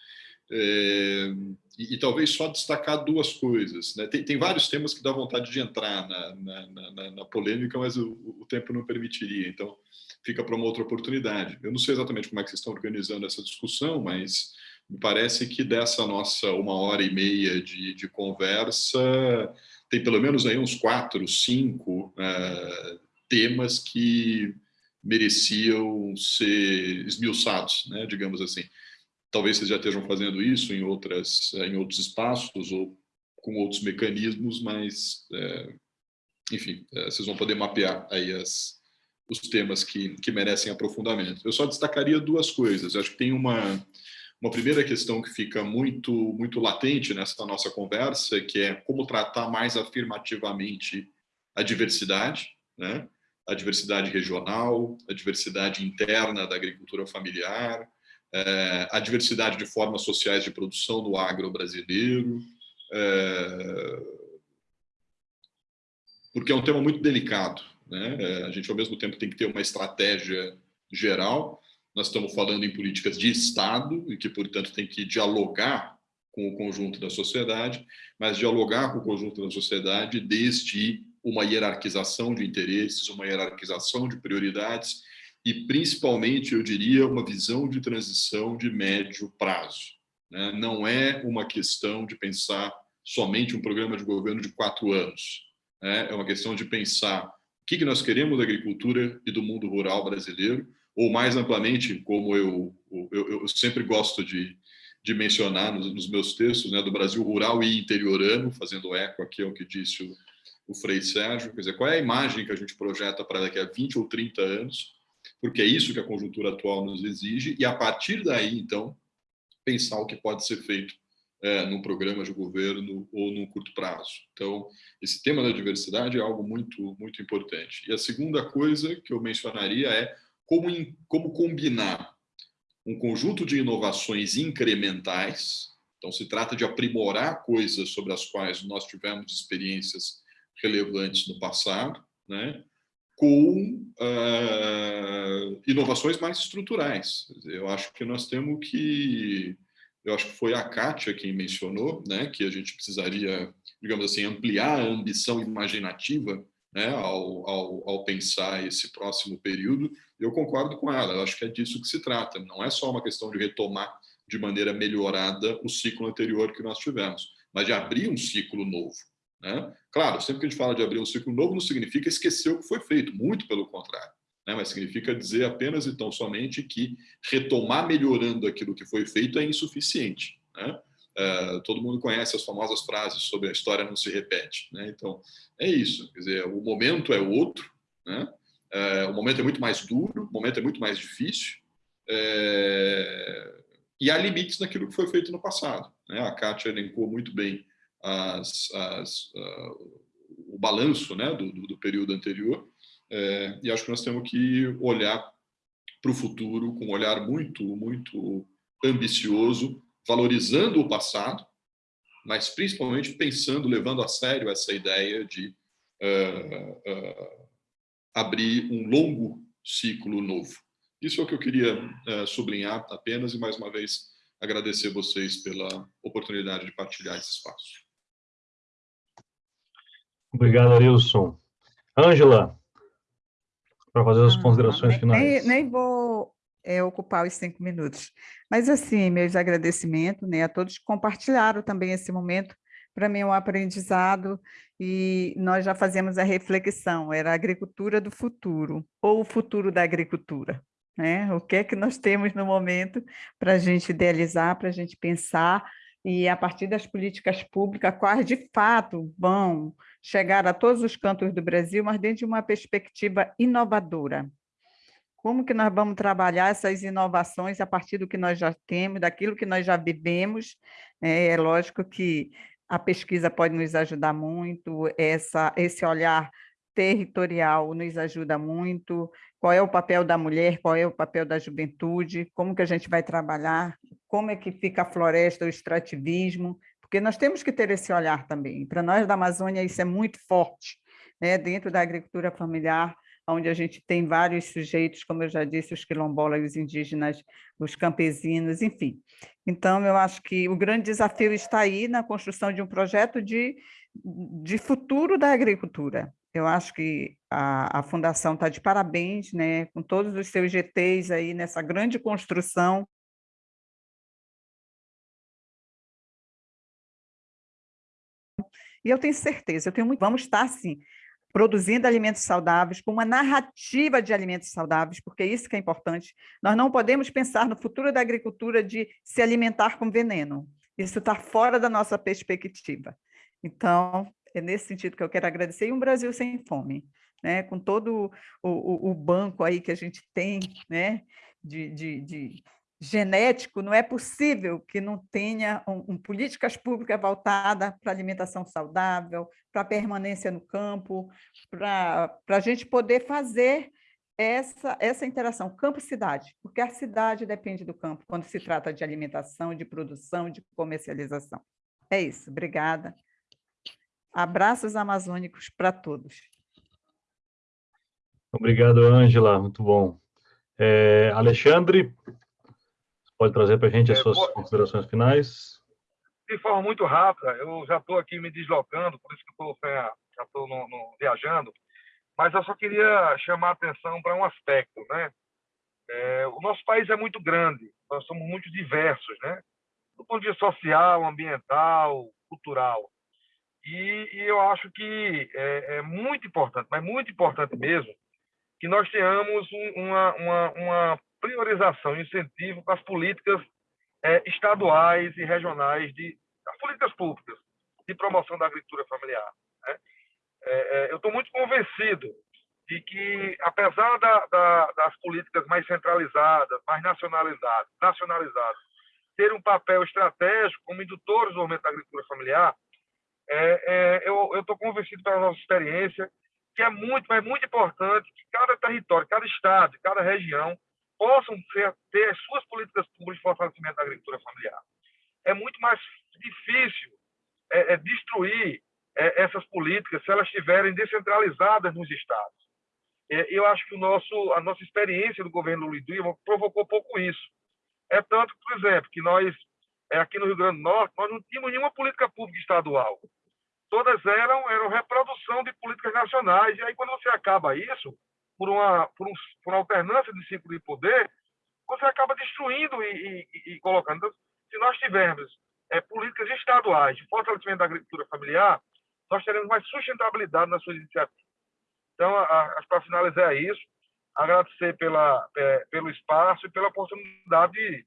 É, e, e, talvez só destacar duas coisas. Né? Tem, tem, vários temas que dá vontade de entrar na, na, na, na polêmica, mas o, o, tempo não permitiria. Então, fica para uma outra oportunidade. Eu não sei exatamente como é que vocês estão organizando essa discussão, mas me parece que dessa nossa uma hora e meia de, de conversa, tem pelo menos aí uns quatro, cinco uh, temas que mereciam ser esmiuçados, né, digamos assim. Talvez vocês já estejam fazendo isso em, outras, em outros espaços ou com outros mecanismos, mas, é, enfim, vocês vão poder mapear aí as, os temas que, que merecem aprofundamento. Eu só destacaria duas coisas. Eu acho que tem uma, uma primeira questão que fica muito, muito latente nessa nossa conversa, que é como tratar mais afirmativamente a diversidade, né? a diversidade regional, a diversidade interna da agricultura familiar, é, a diversidade de formas sociais de produção no agro brasileiro, é, porque é um tema muito delicado. Né? É, a gente, ao mesmo tempo, tem que ter uma estratégia geral. Nós estamos falando em políticas de Estado e que, portanto, tem que dialogar com o conjunto da sociedade, mas dialogar com o conjunto da sociedade desde uma hierarquização de interesses, uma hierarquização de prioridades e, principalmente, eu diria, uma visão de transição de médio prazo. Né? Não é uma questão de pensar somente um programa de governo de quatro anos. Né? É uma questão de pensar o que, nós queremos da agricultura e do mundo rural brasileiro, ou mais amplamente, como eu, eu, eu sempre gosto de, de mencionar nos, nos, meus textos, né, do Brasil rural e interiorano, fazendo eco aqui ao que disse o, o Frei Sérgio, quer dizer, qual é a imagem que a gente projeta para daqui a 20 ou 30 anos, porque é isso que a conjuntura atual nos exige, e a partir daí, então, pensar o que pode ser feito é, num programa de governo ou num curto prazo. Então, esse tema da diversidade é algo muito, muito importante. E a segunda coisa que eu mencionaria é como, in, como combinar um conjunto de inovações incrementais, então se trata de aprimorar coisas sobre as quais nós tivemos experiências relevantes no passado, né? com uh, inovações mais estruturais. Eu acho que nós temos que eu acho que foi a Kátia quem mencionou, né, que a gente precisaria, digamos assim, ampliar a ambição imaginativa né, ao, ao, ao, pensar esse próximo período. Eu concordo com ela, eu acho que é disso que se trata. Não é só uma questão de retomar de maneira melhorada o ciclo anterior que nós tivemos, mas de abrir um ciclo novo. Né? Claro, sempre que a gente fala de abrir um ciclo novo, não significa esquecer o que foi feito, muito pelo contrário. Né? Mas significa dizer apenas e tão somente que retomar melhorando aquilo que foi feito é insuficiente. Né? Uh, todo mundo conhece as famosas frases sobre a história não se repete. Né? Então, é isso. Quer dizer, o momento é outro, né? uh, o momento é muito mais duro, o momento é muito mais difícil, uh, e há limites naquilo que foi feito no passado. Né? A Kátia elencou muito bem as, as, o balanço né, do, do, período anterior, e acho que nós temos que olhar para o futuro com um olhar muito, muito ambicioso, valorizando o passado, mas principalmente pensando, levando a sério essa ideia de uh, uh, abrir um longo ciclo novo. Isso é o que eu queria uh, sublinhar apenas e, mais uma vez, agradecer vocês pela oportunidade de partilhar esse espaço. Obrigado, Arilson. Ângela, para fazer as considerações finais. Nem, nem vou é, ocupar os cinco minutos. Mas, assim, meus agradecimentos né, a todos que compartilharam também esse momento. Para mim é um aprendizado e nós já fazemos a reflexão, era a agricultura do futuro, ou o futuro da agricultura. Né? O que é que nós temos no momento para a gente idealizar, para a gente pensar, e a partir das políticas públicas, quais de fato vão chegar a todos os cantos do Brasil, mas dentro de uma perspectiva inovadora, como que nós vamos trabalhar essas inovações a partir do que nós já temos, daquilo que nós já vivemos? É, é lógico que a pesquisa pode nos ajudar muito, essa, esse olhar territorial nos ajuda muito, qual é o papel da mulher, qual é o papel da juventude, como que a gente vai trabalhar, como é que fica a floresta, o extrativismo, porque nós temos que ter esse olhar também. Para nós da Amazônia isso é muito forte, né? dentro da agricultura familiar, onde a gente tem vários sujeitos, como eu já disse, os quilombolas, os indígenas, os campesinos, enfim. Então, eu acho que o grande desafio está aí na construção de um projeto de, de futuro da agricultura. Eu acho que a, a Fundação está de parabéns, né, com todos os seus GTs aí nessa grande construção E eu tenho certeza, eu tenho muito, vamos estar, sim, produzindo alimentos saudáveis, com uma narrativa de alimentos saudáveis, porque isso que é importante. Nós não podemos pensar no futuro da agricultura de se alimentar com veneno. Isso está fora da nossa perspectiva. Então, é nesse sentido que eu quero agradecer. E um Brasil sem fome, né? com todo o, o, o banco aí que a gente tem né? de, de, de genético, não é possível que não tenha um, um políticas públicas voltadas para alimentação saudável, para permanência no campo, para a gente poder fazer essa, essa interação campo-cidade, porque a cidade depende do campo quando se trata de alimentação, de produção, de comercialização. É isso, obrigada. Abraços amazônicos para todos. Obrigado, Ângela, muito bom. É, Alexandre, pode trazer para a gente as é, suas é, considerações finais? De forma muito rápida, eu já estou aqui me deslocando, por isso que estou já estou viajando, mas eu só queria chamar a atenção para um aspecto, né? É, o nosso país é muito grande, nós somos muito diversos, né? Do ponto de vista social, ambiental, cultural. E, e eu acho que é, é, muito importante, mas muito importante mesmo, que nós tenhamos um, uma, uma, uma priorização e incentivo para as políticas é, estaduais e regionais, de, as políticas públicas de promoção da agricultura familiar. Né? É, é, eu estou muito convencido de que, apesar da, da, das políticas mais centralizadas, mais nacionalizadas, nacionalizadas, ter um papel estratégico como indutores do aumento da agricultura familiar, é, é, eu estou convencido pela nossa experiência que é muito, é muito importante que cada território, cada estado, cada região possam ser, ter as suas políticas públicas de fortalecimento da agricultura familiar. É muito mais difícil é, é destruir é, essas políticas se elas estiverem descentralizadas nos estados. É, eu acho que o nosso, a nossa experiência do governo Lula Dilma provocou pouco isso. É tanto, por exemplo, que nós, é, aqui no Rio Grande do Norte, nós não tínhamos nenhuma política pública estadual. Todas eram, eram reprodução de políticas nacionais. E aí, quando você acaba isso, por uma, por, um, por uma alternância de ciclo de poder, você acaba destruindo e, e, e colocando. Então, se nós tivermos é, políticas estaduais de fortalecimento da agricultura familiar, nós teremos mais sustentabilidade nas suas iniciativas. Então, para finalizar é isso, agradecer pela, é, pelo espaço e pela oportunidade de,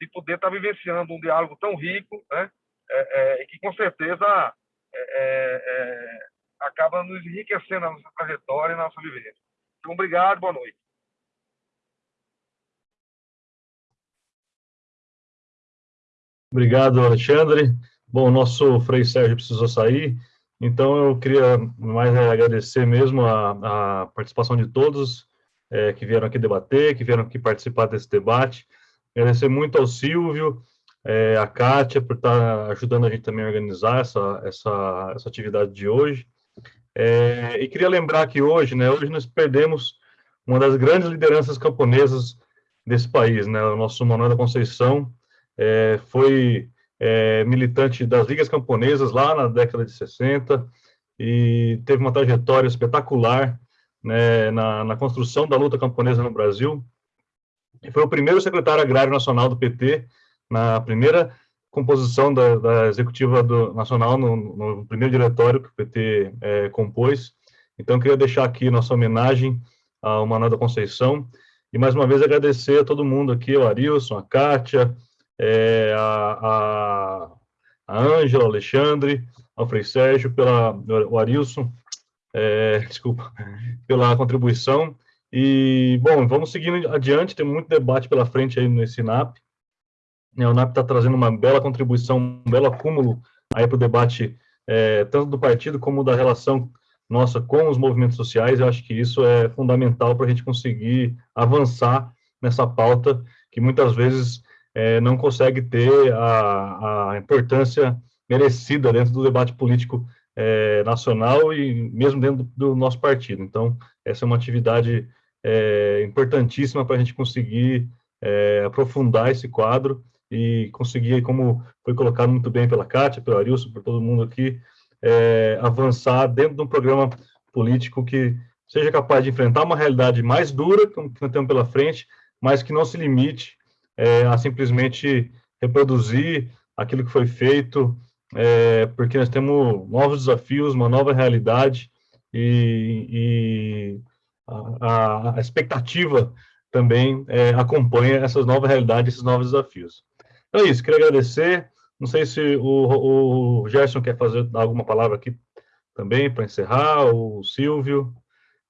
de poder estar vivenciando um diálogo tão rico, né? É, é, que com certeza é, é, acaba nos enriquecendo a nossa trajetória e a nossa vivência. Então, obrigado, boa noite. Obrigado, Alexandre. Bom, o nosso Frei Sérgio precisou sair, então eu queria mais agradecer mesmo a, a participação de todos é, que vieram aqui debater, que vieram aqui participar desse debate. Agradecer muito ao Silvio, é, a Kátia, por estar ajudando a gente também a organizar essa, essa, essa atividade de hoje. É, e queria lembrar que hoje, né, hoje nós perdemos uma das grandes lideranças camponesas desse país, né, o nosso Manuel da Conceição, é, foi é, militante das ligas camponesas lá na década de 60 e teve uma trajetória espetacular né, na, na, construção da luta camponesa no Brasil. E foi o primeiro secretário agrário nacional do PT, na primeira composição da, da executiva do, nacional, no, no, primeiro diretório que o PT é, compôs. Então, queria deixar aqui nossa homenagem ao Manuel da Conceição, e mais uma vez agradecer a todo mundo aqui, o Arilson, a Kátia, é, a, Ângela, Alexandre, ao Frei Sérgio, pela, o Arilson, é, desculpa, pela contribuição. E, bom, vamos seguindo adiante, tem muito debate pela frente aí nesse NAP. É, o NAP está trazendo uma bela contribuição, um belo acúmulo aí para o debate, é, tanto do partido como da relação nossa com os movimentos sociais. Eu acho que isso é fundamental para a gente conseguir avançar nessa pauta que muitas vezes é, não consegue ter a, a, importância merecida dentro do debate político é, nacional e mesmo dentro do, do, nosso partido. Então, essa é uma atividade é, importantíssima para a gente conseguir é, aprofundar esse quadro e conseguir, como foi colocado muito bem pela Kátia, pelo Arilson, por todo mundo aqui, é, avançar dentro de um programa político que seja capaz de enfrentar uma realidade mais dura que nós temos pela frente, mas que não se limite é, a simplesmente reproduzir aquilo que foi feito, é, porque nós temos novos desafios, uma nova realidade e, e a, a, expectativa também é, acompanha essas novas realidades, esses novos desafios. Então é isso, queria agradecer. Não sei se o, o Gerson quer fazer alguma palavra aqui também para encerrar, o Silvio,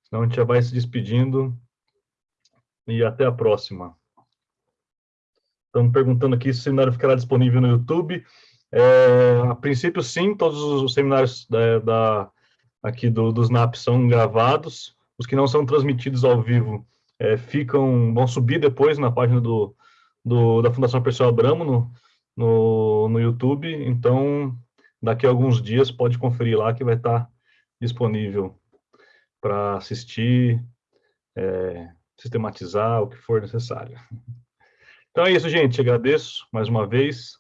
senão a gente já vai se despedindo. E até a próxima. Estamos perguntando aqui se o seminário ficará disponível no YouTube. É, a princípio, sim, todos os seminários da, da aqui do, dos NAP são gravados. Os que não são transmitidos ao vivo é, ficam, vão subir depois na página do, do da Fundação Pessoal Abramo no, no, no YouTube. Então, daqui a alguns dias pode conferir lá que vai estar disponível para assistir, é, sistematizar o que for necessário. Então é isso, gente. Agradeço mais uma vez.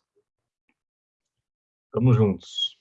Estamos juntos.